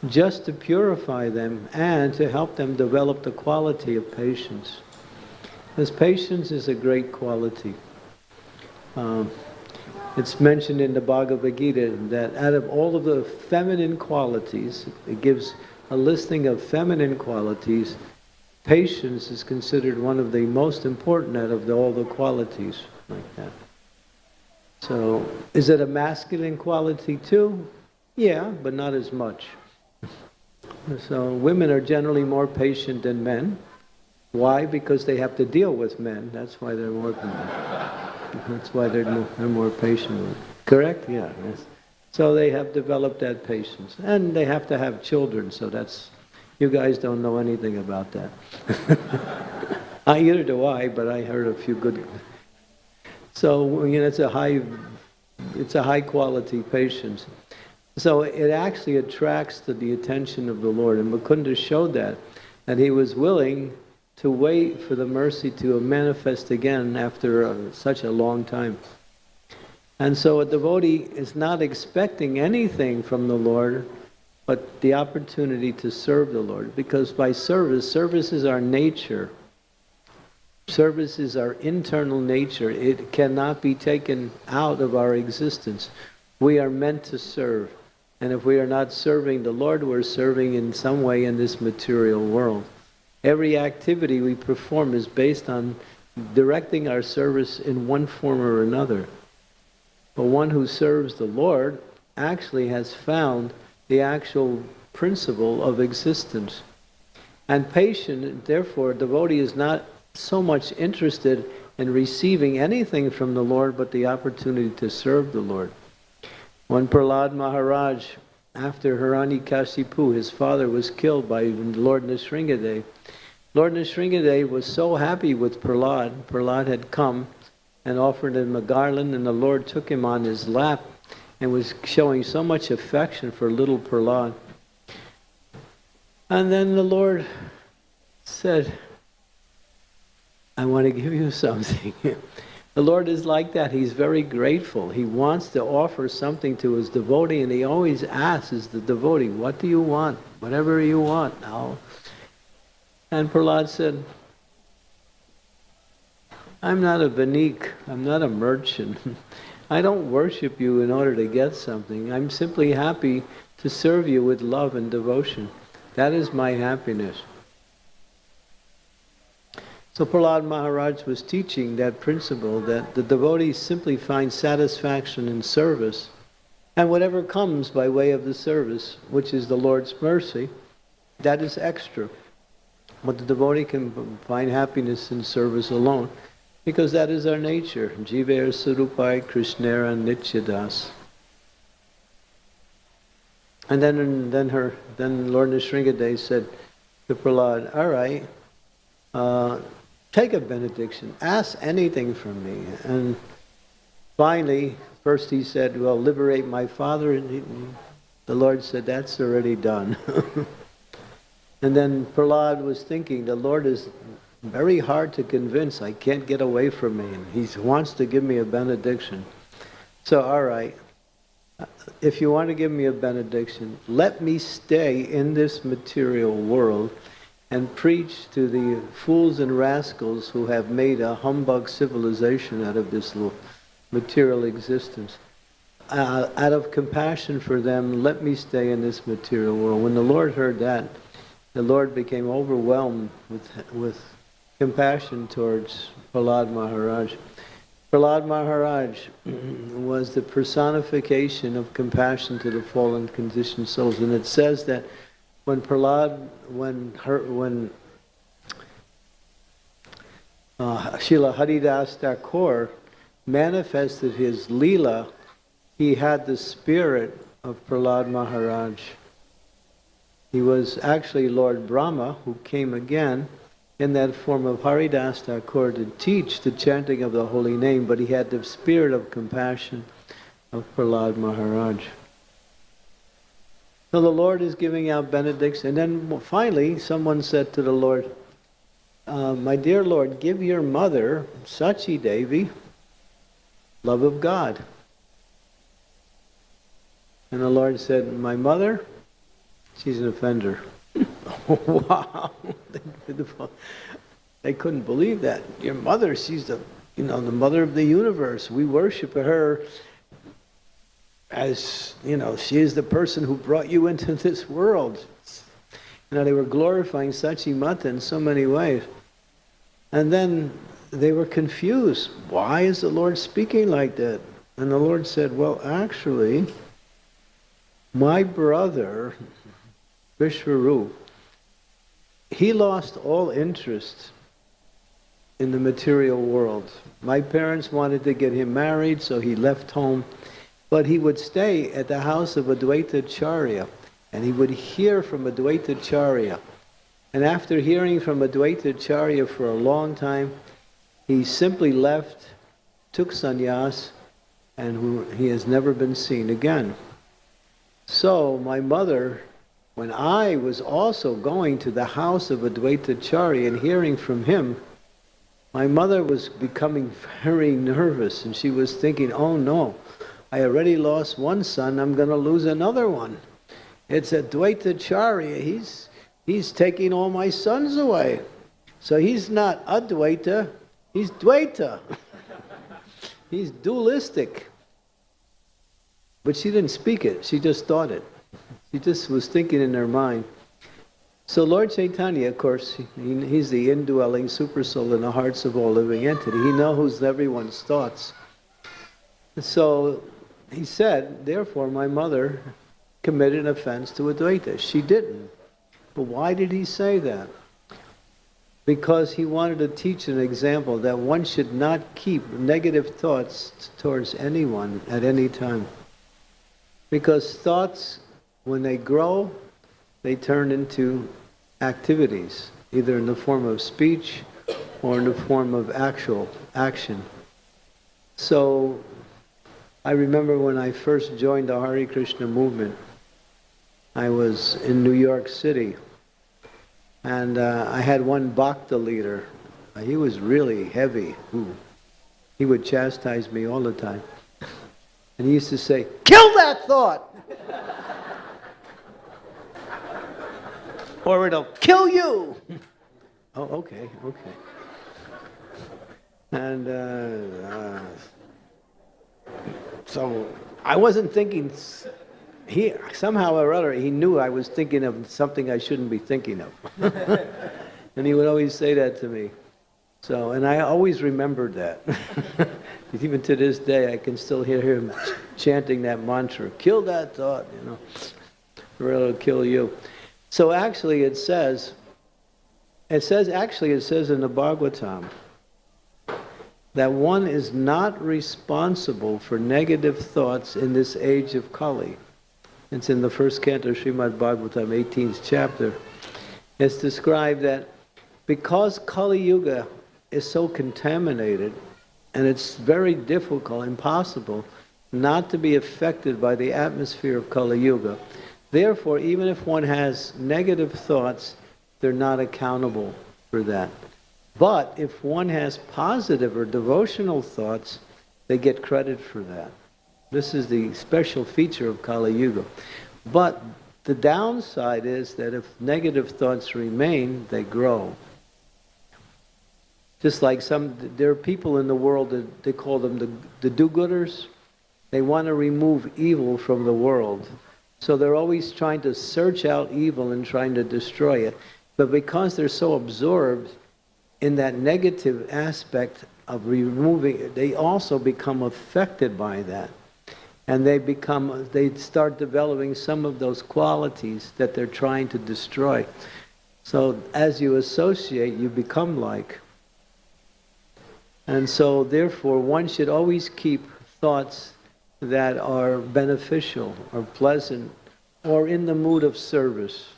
just to purify them and to help them develop the quality of patience. Because patience is a great quality. Um, it's mentioned in the Bhagavad Gita that out of all of the feminine qualities, it gives a listing of feminine qualities, patience is considered one of the most important out of the, all the qualities like that. So, is it a masculine quality too? Yeah, but not as much. So, women are generally more patient than men. Why? Because they have to deal with men. That's why they're more. That's why they're more, they're more patient. Correct? Yeah. Yes. So they have developed that patience, and they have to have children. So that's you guys don't know anything about that. I, either do I, but I heard a few good. So you know, it's a high, it's a high quality patience. So it actually attracts to the attention of the Lord, and Mukunda showed that, that he was willing to wait for the mercy to manifest again after uh, such a long time. And so a devotee is not expecting anything from the Lord but the opportunity to serve the Lord. Because by service, service is our nature. Service is our internal nature. It cannot be taken out of our existence. We are meant to serve. And if we are not serving the Lord, we're serving in some way in this material world. Every activity we perform is based on directing our service in one form or another. But one who serves the Lord actually has found the actual principle of existence. And patient, therefore, devotee is not so much interested in receiving anything from the Lord but the opportunity to serve the Lord. When Prahlad Maharaj, after Hiranyakashipu, his father was killed by Lord Nrsingadev, Lord Nrsingadev was so happy with Prahlad. Prahlad had come and offered him a garland, and the Lord took him on his lap and was showing so much affection for little Prahlad. And then the Lord said, I want to give you something. The Lord is like that. He's very grateful. He wants to offer something to his devotee, and he always asks the devotee, What do you want? Whatever you want, I'll and Prahlad said, I'm not a vanik, I'm not a merchant. I don't worship you in order to get something. I'm simply happy to serve you with love and devotion. That is my happiness. So Prahlad Maharaj was teaching that principle that the devotee simply finds satisfaction in service, and whatever comes by way of the service, which is the Lord's mercy, that is extra. But the devotee can find happiness in service alone because that is our nature. Jiver Surupai Krishnera Nityadas. And then, then her, then Lord Nrsingadev said to Prahlad, all right, uh, take a benediction, ask anything from me. And finally, first he said, well, liberate my father. And he, the Lord said, that's already done. And then Prahlad was thinking, the Lord is very hard to convince. I can't get away from me. And he wants to give me a benediction. So, all right. if you want to give me a benediction, let me stay in this material world and preach to the fools and rascals who have made a humbug civilization out of this little material existence. Uh, out of compassion for them, let me stay in this material world. When the Lord heard that, the Lord became overwhelmed with, with compassion towards Prahlad Maharaj. Prahlad Maharaj was the personification of compassion to the fallen conditioned souls. And it says that when Prahlad, when her, when uh, Srila Haridas Thakur manifested his lila, he had the spirit of Prahlad Maharaj. He was actually Lord Brahma who came again in that form of Haridas Thakur to teach the chanting of the holy name, but he had the spirit of compassion of Prahlad Maharaj. So the Lord is giving out benedicts, and then finally someone said to the Lord, uh, My dear Lord, give your mother, Sachi Devi, love of God. And the Lord said, My mother, she's an offender. wow. they couldn't believe that. Your mother, she's the, you know, the mother of the universe. We worship her as, you know, she is the person who brought you into this world. You know, they were glorifying Sachi Mata in so many ways. And then they were confused. Why is the Lord speaking like that? And the Lord said, well, actually, my brother, Vishwarup, he lost all interest in the material world. My parents wanted to get him married, so he left home. But he would stay at the house of Advaita Acharya, and he would hear from Advaita Acharya. And after hearing from Advaita Acharya for a long time, he simply left, took sannyas, and he has never been seen again. So my mother when I was also going to the house of Advaita Chari and hearing from him, my mother was becoming very nervous and she was thinking, oh no, I already lost one son, I'm going to lose another one. It's Advaita Chari, he's, he's taking all my sons away. So he's not Advaita, he's Dvaita. he's dualistic. But she didn't speak it, she just thought it. She just was thinking in her mind. So Lord Chaitanya, of course, he, he's the indwelling supersoul in the hearts of all living entity. He knows everyone's thoughts. So he said, therefore my mother committed an offense to Advaita. She didn't. But why did he say that? Because he wanted to teach an example that one should not keep negative thoughts towards anyone at any time. Because thoughts when they grow, they turn into activities, either in the form of speech or in the form of actual action. So I remember when I first joined the Hare Krishna movement, I was in New York City, and uh, I had one Bhakta leader. He was really heavy. He would chastise me all the time. And he used to say, kill that thought! or it'll kill you. oh, okay, okay. And uh, uh, so I wasn't thinking, he somehow or other, he knew I was thinking of something I shouldn't be thinking of. and he would always say that to me. So, and I always remembered that. Even to this day, I can still hear him chanting that mantra, kill that thought, you know, or it'll kill you. So actually it says, it says, actually it says in the Bhagavatam, that one is not responsible for negative thoughts in this age of Kali. It's in the first canto of Srimad Bhagavatam, 18th chapter. It's described that because Kali Yuga is so contaminated, and it's very difficult, impossible, not to be affected by the atmosphere of Kali Yuga, Therefore, even if one has negative thoughts, they're not accountable for that. But if one has positive or devotional thoughts, they get credit for that. This is the special feature of Kali Yuga. But the downside is that if negative thoughts remain, they grow. Just like some, there are people in the world that they call them the, the do-gooders. They want to remove evil from the world. So they're always trying to search out evil and trying to destroy it. But because they're so absorbed in that negative aspect of removing, it, they also become affected by that. And they become, they start developing some of those qualities that they're trying to destroy. So as you associate, you become like. And so therefore, one should always keep thoughts that are beneficial or pleasant or in the mood of service.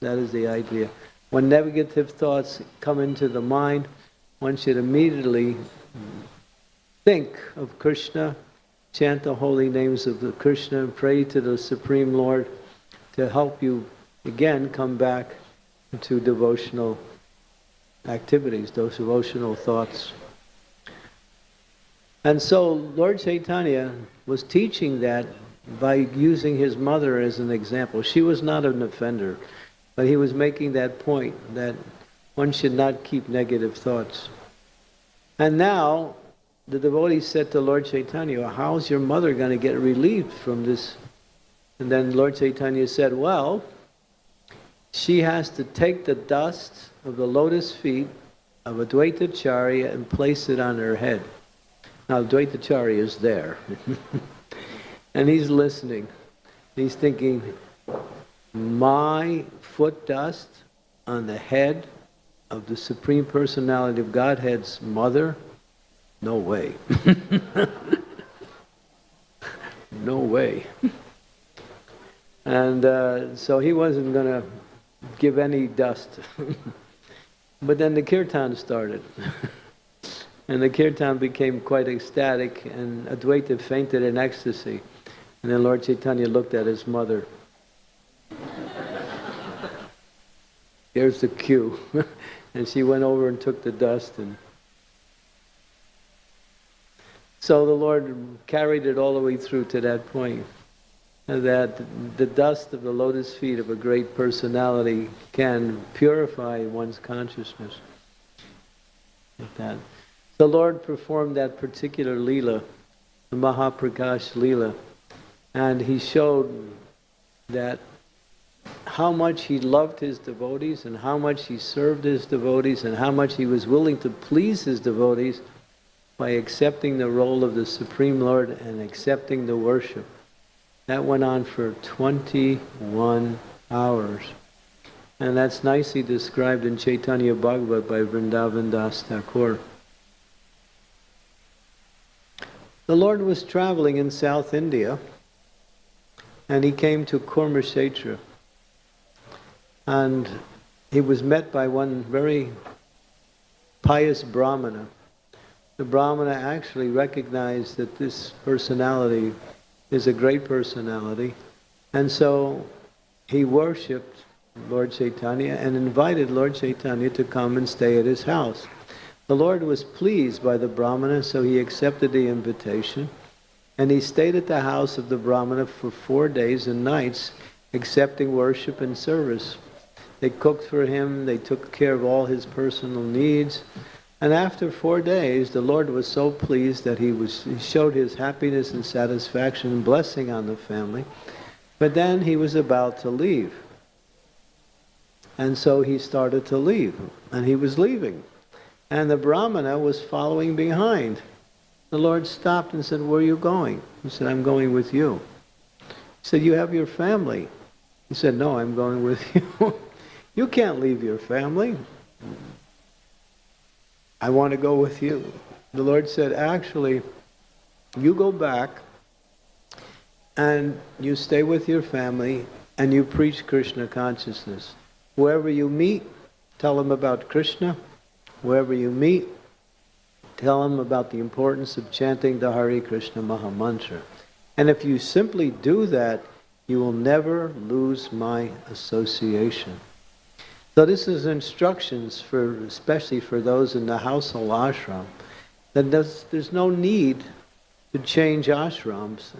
That is the idea. When negative thoughts come into the mind, one should immediately think of Krishna, chant the holy names of the Krishna, and pray to the Supreme Lord to help you again come back to devotional activities, those devotional thoughts. And so Lord Chaitanya was teaching that by using his mother as an example. She was not an offender, but he was making that point that one should not keep negative thoughts. And now the devotee said to Lord Chaitanya, how's your mother going to get relieved from this? And then Lord Chaitanya said, well, she has to take the dust of the lotus feet of Advaita Acharya and place it on her head. Now, Advaita Acharya is there. and he's listening. He's thinking, my foot dust on the head of the Supreme Personality of Godhead's mother? No way. no way. and uh, so he wasn't going to give any dust. but then the kirtan started. And the kirtan became quite ecstatic, and Advaita fainted in ecstasy. And then Lord Chaitanya looked at his mother. Here's the cue. and she went over and took the dust. and So the Lord carried it all the way through to that point. Uh, that the dust of the lotus feet of a great personality can purify one's consciousness. Like that. The Lord performed that particular lila, the Mahaprakash lila, and he showed that how much he loved his devotees and how much he served his devotees and how much he was willing to please his devotees by accepting the role of the Supreme Lord and accepting the worship. That went on for 21 hours. And that's nicely described in Chaitanya Bhagavat by Vrindavan Das Thakur. The Lord was traveling in South India and he came to Kurmakshetra. And he was met by one very pious Brahmana. The Brahmana actually recognized that this personality is a great personality. And so he worshipped Lord Chaitanya and invited Lord Chaitanya to come and stay at his house. The Lord was pleased by the Brahmana, so he accepted the invitation. And he stayed at the house of the Brahmana for four days and nights, accepting worship and service. They cooked for him, they took care of all his personal needs. And after four days, the Lord was so pleased that he, was, he showed his happiness and satisfaction and blessing on the family. But then he was about to leave. And so he started to leave, and he was leaving. And the Brahmana was following behind. The Lord stopped and said, where are you going? He said, I'm going with you. He said, you have your family. He said, no, I'm going with you. You can't leave your family. I want to go with you. The Lord said, actually, you go back and you stay with your family and you preach Krishna consciousness. Whoever you meet, tell them about Krishna wherever you meet, tell them about the importance of chanting the Hare Krishna Maha Mantra. And if you simply do that, you will never lose my association. So this is instructions for, especially for those in the household ashram, that there's, there's no need to change ashrams.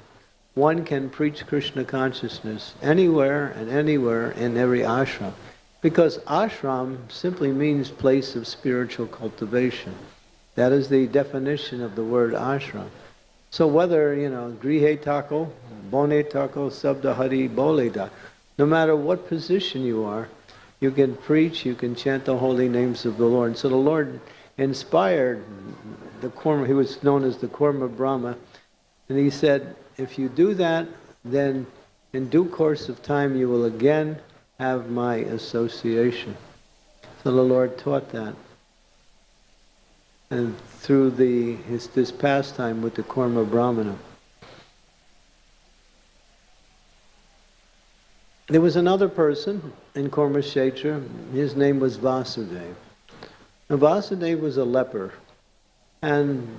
One can preach Krishna consciousness anywhere and anywhere in every ashram. Because ashram simply means place of spiritual cultivation. That is the definition of the word ashram. So whether, you know, grihe tako, bone tako, sabdahari, boleda, no matter what position you are, you can preach, you can chant the holy names of the Lord. So the Lord inspired the Kurma, he was known as the Kurma Brahma, and he said, if you do that, then in due course of time you will again have my association. So the Lord taught that. And through the his, this pastime with the Kurma Brahmana. There was another person in Kurma Kshetra, his name was Vasudeva. Vasudeva was a leper. And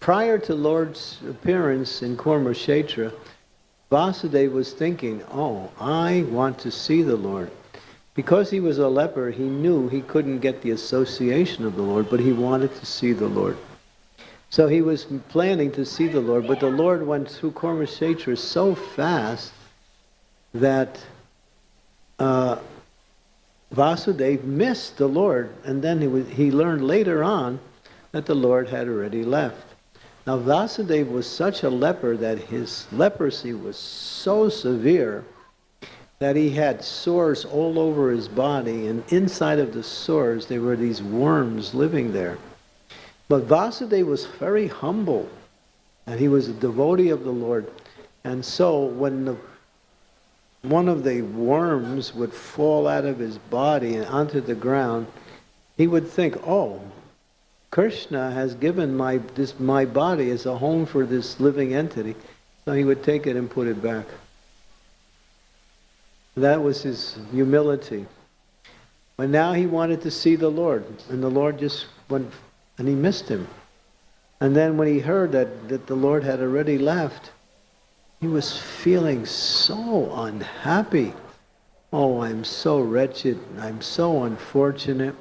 prior to Lord's appearance in Kurma Kshetra, Vasudeva was thinking, oh, I want to see the Lord. Because he was a leper, he knew he couldn't get the association of the Lord, but he wanted to see the Lord. So he was planning to see the Lord, but the Lord went through Kurma Kshetra so fast that uh, Vasudeva missed the Lord, and then he, was, he learned later on that the Lord had already left. Now, Vasudeva was such a leper that his leprosy was so severe that he had sores all over his body, and inside of the sores there were these worms living there. But Vasudeva was very humble, and he was a devotee of the Lord. And so, when the, one of the worms would fall out of his body and onto the ground, he would think, oh, Krishna has given my, this, my body as a home for this living entity. So he would take it and put it back. That was his humility. But now he wanted to see the Lord, and the Lord just went, and he missed him. And then when he heard that, that the Lord had already left, he was feeling so unhappy. Oh, I'm so wretched. I'm so unfortunate.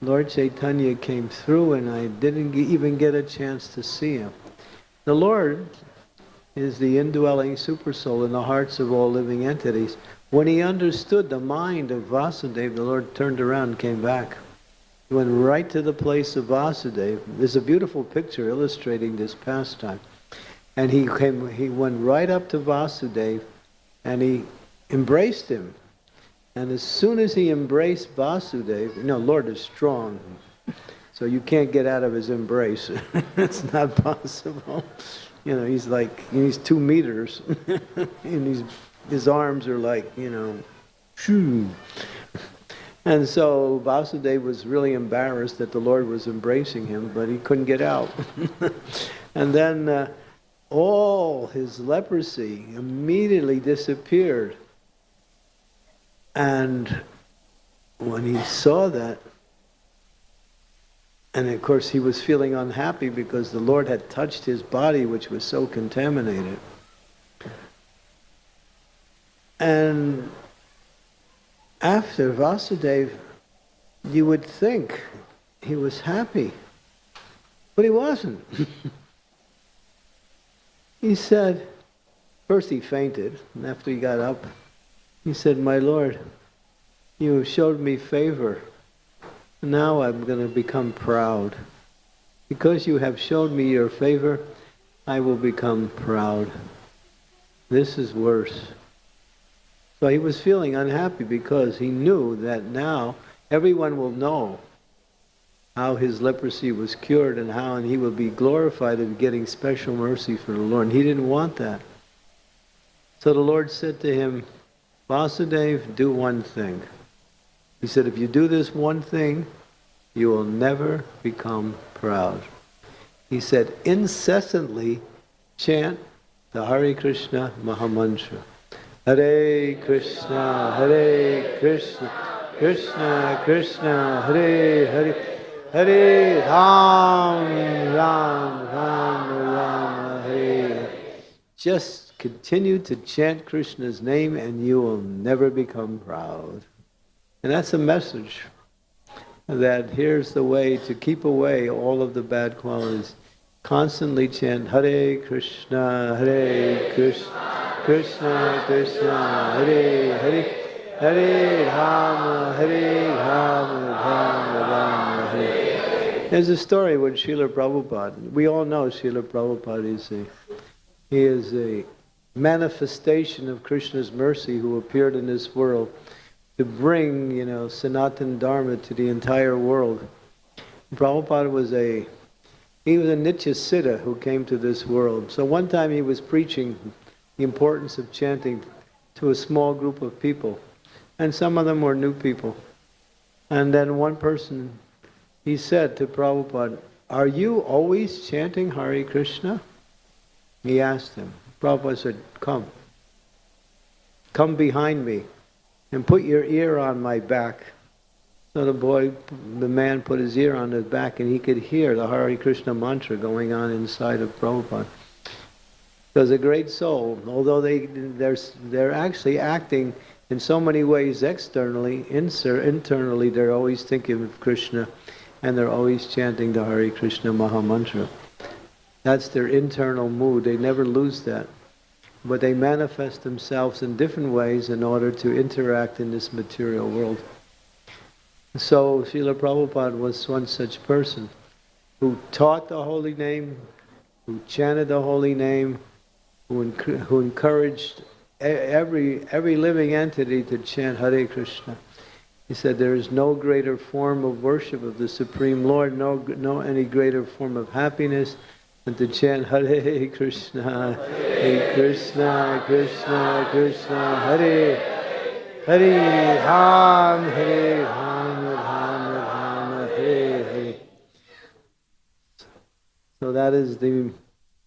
Lord Chaitanya came through and I didn't even get a chance to see him. The Lord is the indwelling supersoul in the hearts of all living entities. When he understood the mind of Vasudeva, the Lord turned around and came back. He went right to the place of Vasudeva. There's a beautiful picture illustrating this pastime. And he came he went right up to Vasudeva and he embraced him and as soon as he embraced Vasudeva, you know, Lord is strong, so you can't get out of his embrace. it's not possible. You know, he's like, he's two meters, and he's, his arms are like, you know, shoo. And so Vasudeva was really embarrassed that the Lord was embracing him, but he couldn't get out. and then uh, all his leprosy immediately disappeared. And when he saw that, and of course he was feeling unhappy because the Lord had touched his body, which was so contaminated. And after Vasudeva, you would think he was happy, but he wasn't. he said, first he fainted, and after he got up, he said, My Lord, you have showed me favor. Now I'm going to become proud. Because you have showed me your favor, I will become proud. This is worse. So he was feeling unhappy because he knew that now everyone will know how his leprosy was cured and how and he will be glorified in getting special mercy from the Lord. And he didn't want that. So the Lord said to him, Vasudeva, do one thing. He said, if you do this one thing, you will never become proud. He said, incessantly chant the Hare Krishna Mahamantra. Hare Krishna, Hare Krishna, Krishna Krishna, Hare Hare, Hare Ram, Ram, Ram, Ram, Hare. Just Continue to chant Krishna's name and you will never become proud. And that's a message that here's the way to keep away all of the bad qualities. constantly chant Hare Krishna, Hare Krishna, Krishna Krishna, Hare Hare, Hare Rama, Hare Rama, Rama. There's a story with Srila Prabhupada. We all know Srila Prabhupada is a, he is a manifestation of Krishna's mercy who appeared in this world to bring, you know, Sanatan Dharma to the entire world. Prabhupada was a he was a Nitya Siddha who came to this world. So one time he was preaching the importance of chanting to a small group of people. And some of them were new people. And then one person, he said to Prabhupada, Are you always chanting Hare Krishna? He asked him. Prabhupada said, Come. Come behind me and put your ear on my back. So the boy, the man put his ear on his back and he could hear the Hare Krishna mantra going on inside of Prabhupada. Because a great soul, although they, they're, they're actually acting in so many ways externally, internally they're always thinking of Krishna and they're always chanting the Hare Krishna Maha Mantra. That's their internal mood. They never lose that. But they manifest themselves in different ways in order to interact in this material world. So Srila Prabhupada was one such person who taught the holy name, who chanted the holy name, who, who encouraged every, every living entity to chant Hare Krishna. He said there is no greater form of worship of the Supreme Lord, no, no any greater form of happiness than to chant Hare Krishna, Hare Krishna, Krishna, Krishna, Hare Hare Ram, Hare Ram, Ram Ram, Hare Hare. So that is the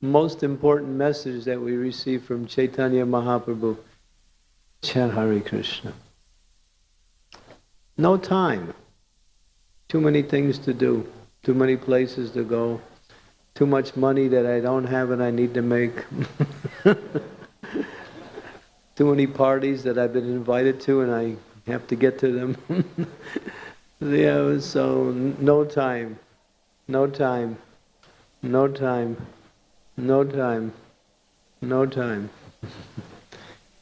most important message that we receive from Chaitanya Mahaprabhu. Chant Hare Krishna. No time. Too many things to do. Too many places to go. Too much money that I don't have and I need to make. too many parties that I've been invited to and I have to get to them. yeah, so no time, no time, no time, no time, no time.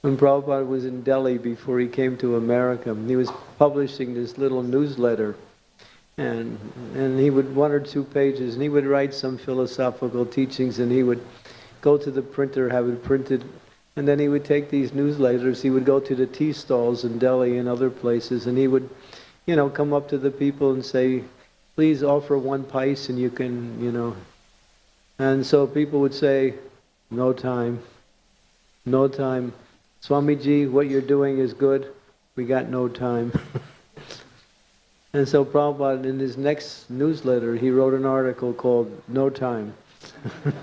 when Prabhupada was in Delhi before he came to America, he was publishing this little newsletter and and he would one or two pages and he would write some philosophical teachings and he would go to the printer have it printed and then he would take these newsletters, he would go to the tea stalls in Delhi and other places, and he would, you know, come up to the people and say, please offer one pice and you can, you know. And so people would say, no time, no time. Swamiji, what you're doing is good, we got no time. and so Prabhupada, in his next newsletter, he wrote an article called No Time.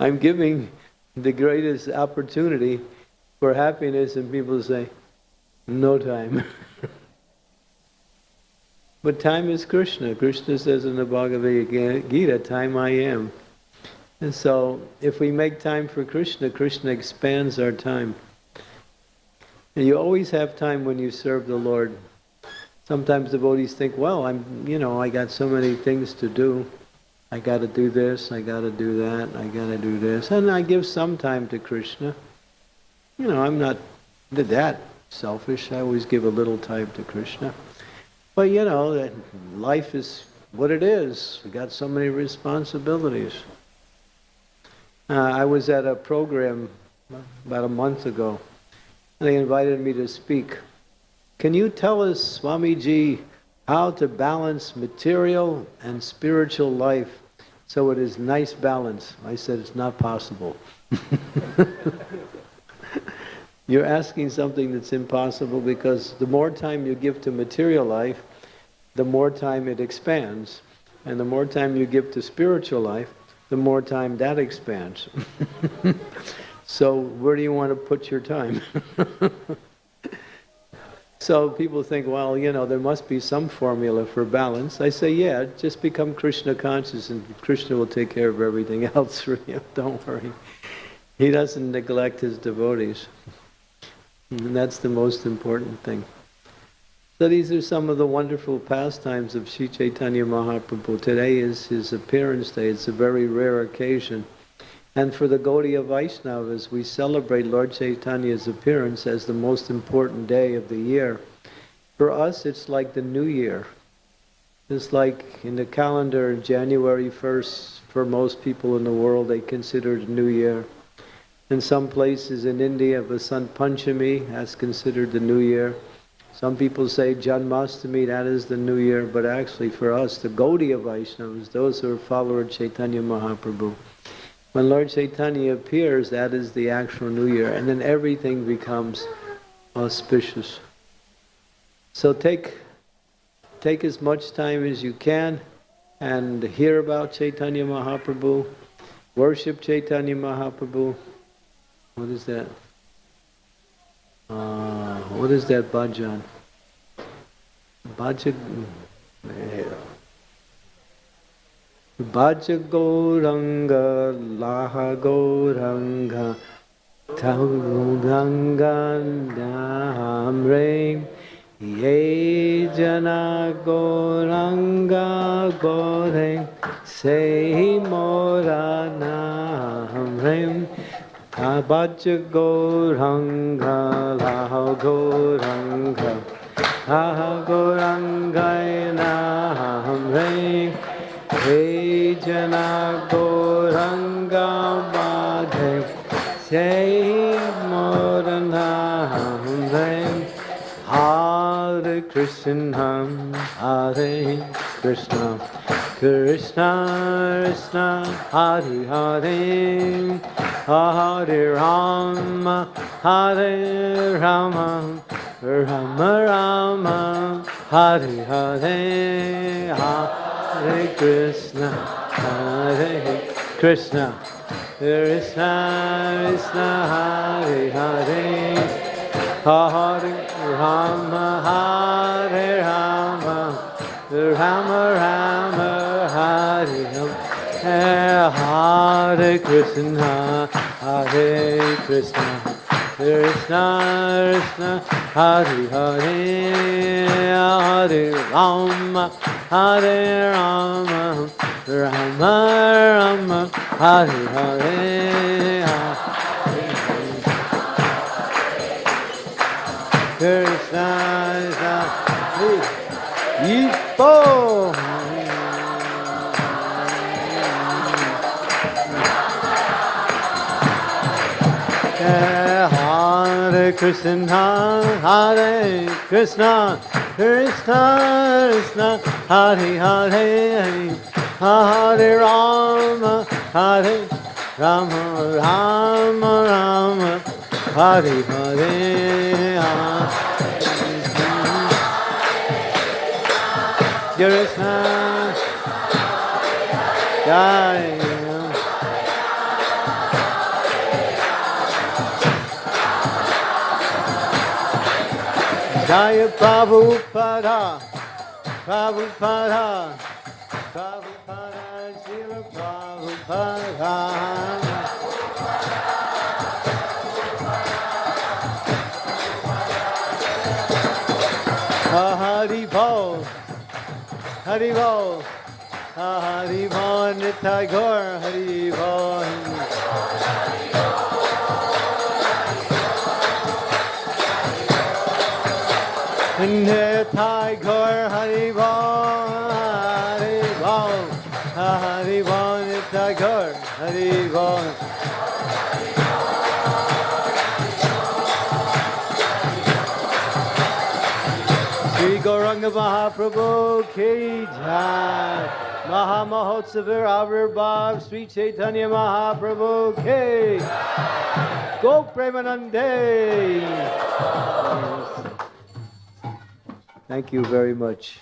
I'm giving the greatest opportunity for happiness, and people say, no time. but time is Krishna. Krishna says in the Bhagavad Gita, time I am. And so, if we make time for Krishna, Krishna expands our time. And you always have time when you serve the Lord. Sometimes devotees think, well, I'm, you know, I got so many things to do. I got to do this, I got to do that, I got to do this. And I give some time to Krishna. You know, I'm not that selfish. I always give a little time to Krishna. But you know, life is what it is. We got so many responsibilities. Uh, I was at a program about a month ago. And they invited me to speak. Can you tell us, Swamiji, how to balance material and spiritual life so it is nice balance. I said it's not possible. You're asking something that's impossible because the more time you give to material life, the more time it expands. And the more time you give to spiritual life, the more time that expands. so where do you want to put your time? So people think, well, you know, there must be some formula for balance. I say, yeah, just become Krishna conscious and Krishna will take care of everything else for you. Don't worry. He doesn't neglect his devotees. And that's the most important thing. So these are some of the wonderful pastimes of Sri Chaitanya Mahaprabhu. Today is his appearance day. It's a very rare occasion. And for the Gaudiya Vaishnavas, we celebrate Lord Chaitanya's appearance as the most important day of the year. For us, it's like the new year. It's like in the calendar, January 1st, for most people in the world, they consider it New Year. In some places in India, Vasant Panchami, that's considered the New Year. Some people say Janmashtami, that is the New Year, but actually for us, the Gaudiya Vaishnavas, those who are followers Chaitanya Mahaprabhu, when Lord Chaitanya appears, that is the actual New Year, and then everything becomes auspicious. So take, take as much time as you can and hear about Chaitanya Mahaprabhu, worship Chaitanya Mahaprabhu. What is that? Uh, what is that bhajan? Bhajan. Bhaja Gauranga, Laha Gauranga, Tauranga Namre, Ye Jana Gauranga Gaure, Se Mora Namre, Bhaja Gauranga, Laha Gauranga, Laha Gauranga Namre, Hey Jana Gauranga Madhe Say Morana Hare Krishna Hare Krishna Krishna Krishna Hare Hare Hare Rama Hare Rama Rama Rama Hare Hare Hare Krishna Hare Krishna. Krishna Krishna Hare Hare Hare Rama Hare Rama Rama Rama Hare Krishna Hare Krishna Krishna Krishna Hare Hare Hare Rama Hare Rama Rama Rama Hare Hare Krishna Krishna. Ipo Krishna, Hare Krishna, Krishna Krishna, Hare Hare, Hare Rama, Hare Rama, Rama Rama, Hare Hare. Krishna, Jai. Jaya Prabhupada, Prabhupada, Prabhupada, Shiva Prabhupada. Hari Bol, Hari Bol, Hari Bol, Nitai Gaur, Hari Bol. Mahaprabhu Ki Jai. Maha Mahotsavar Avirbhav Sri Chaitanya Mahaprabhu Ki Go Premanande. Thank you very much.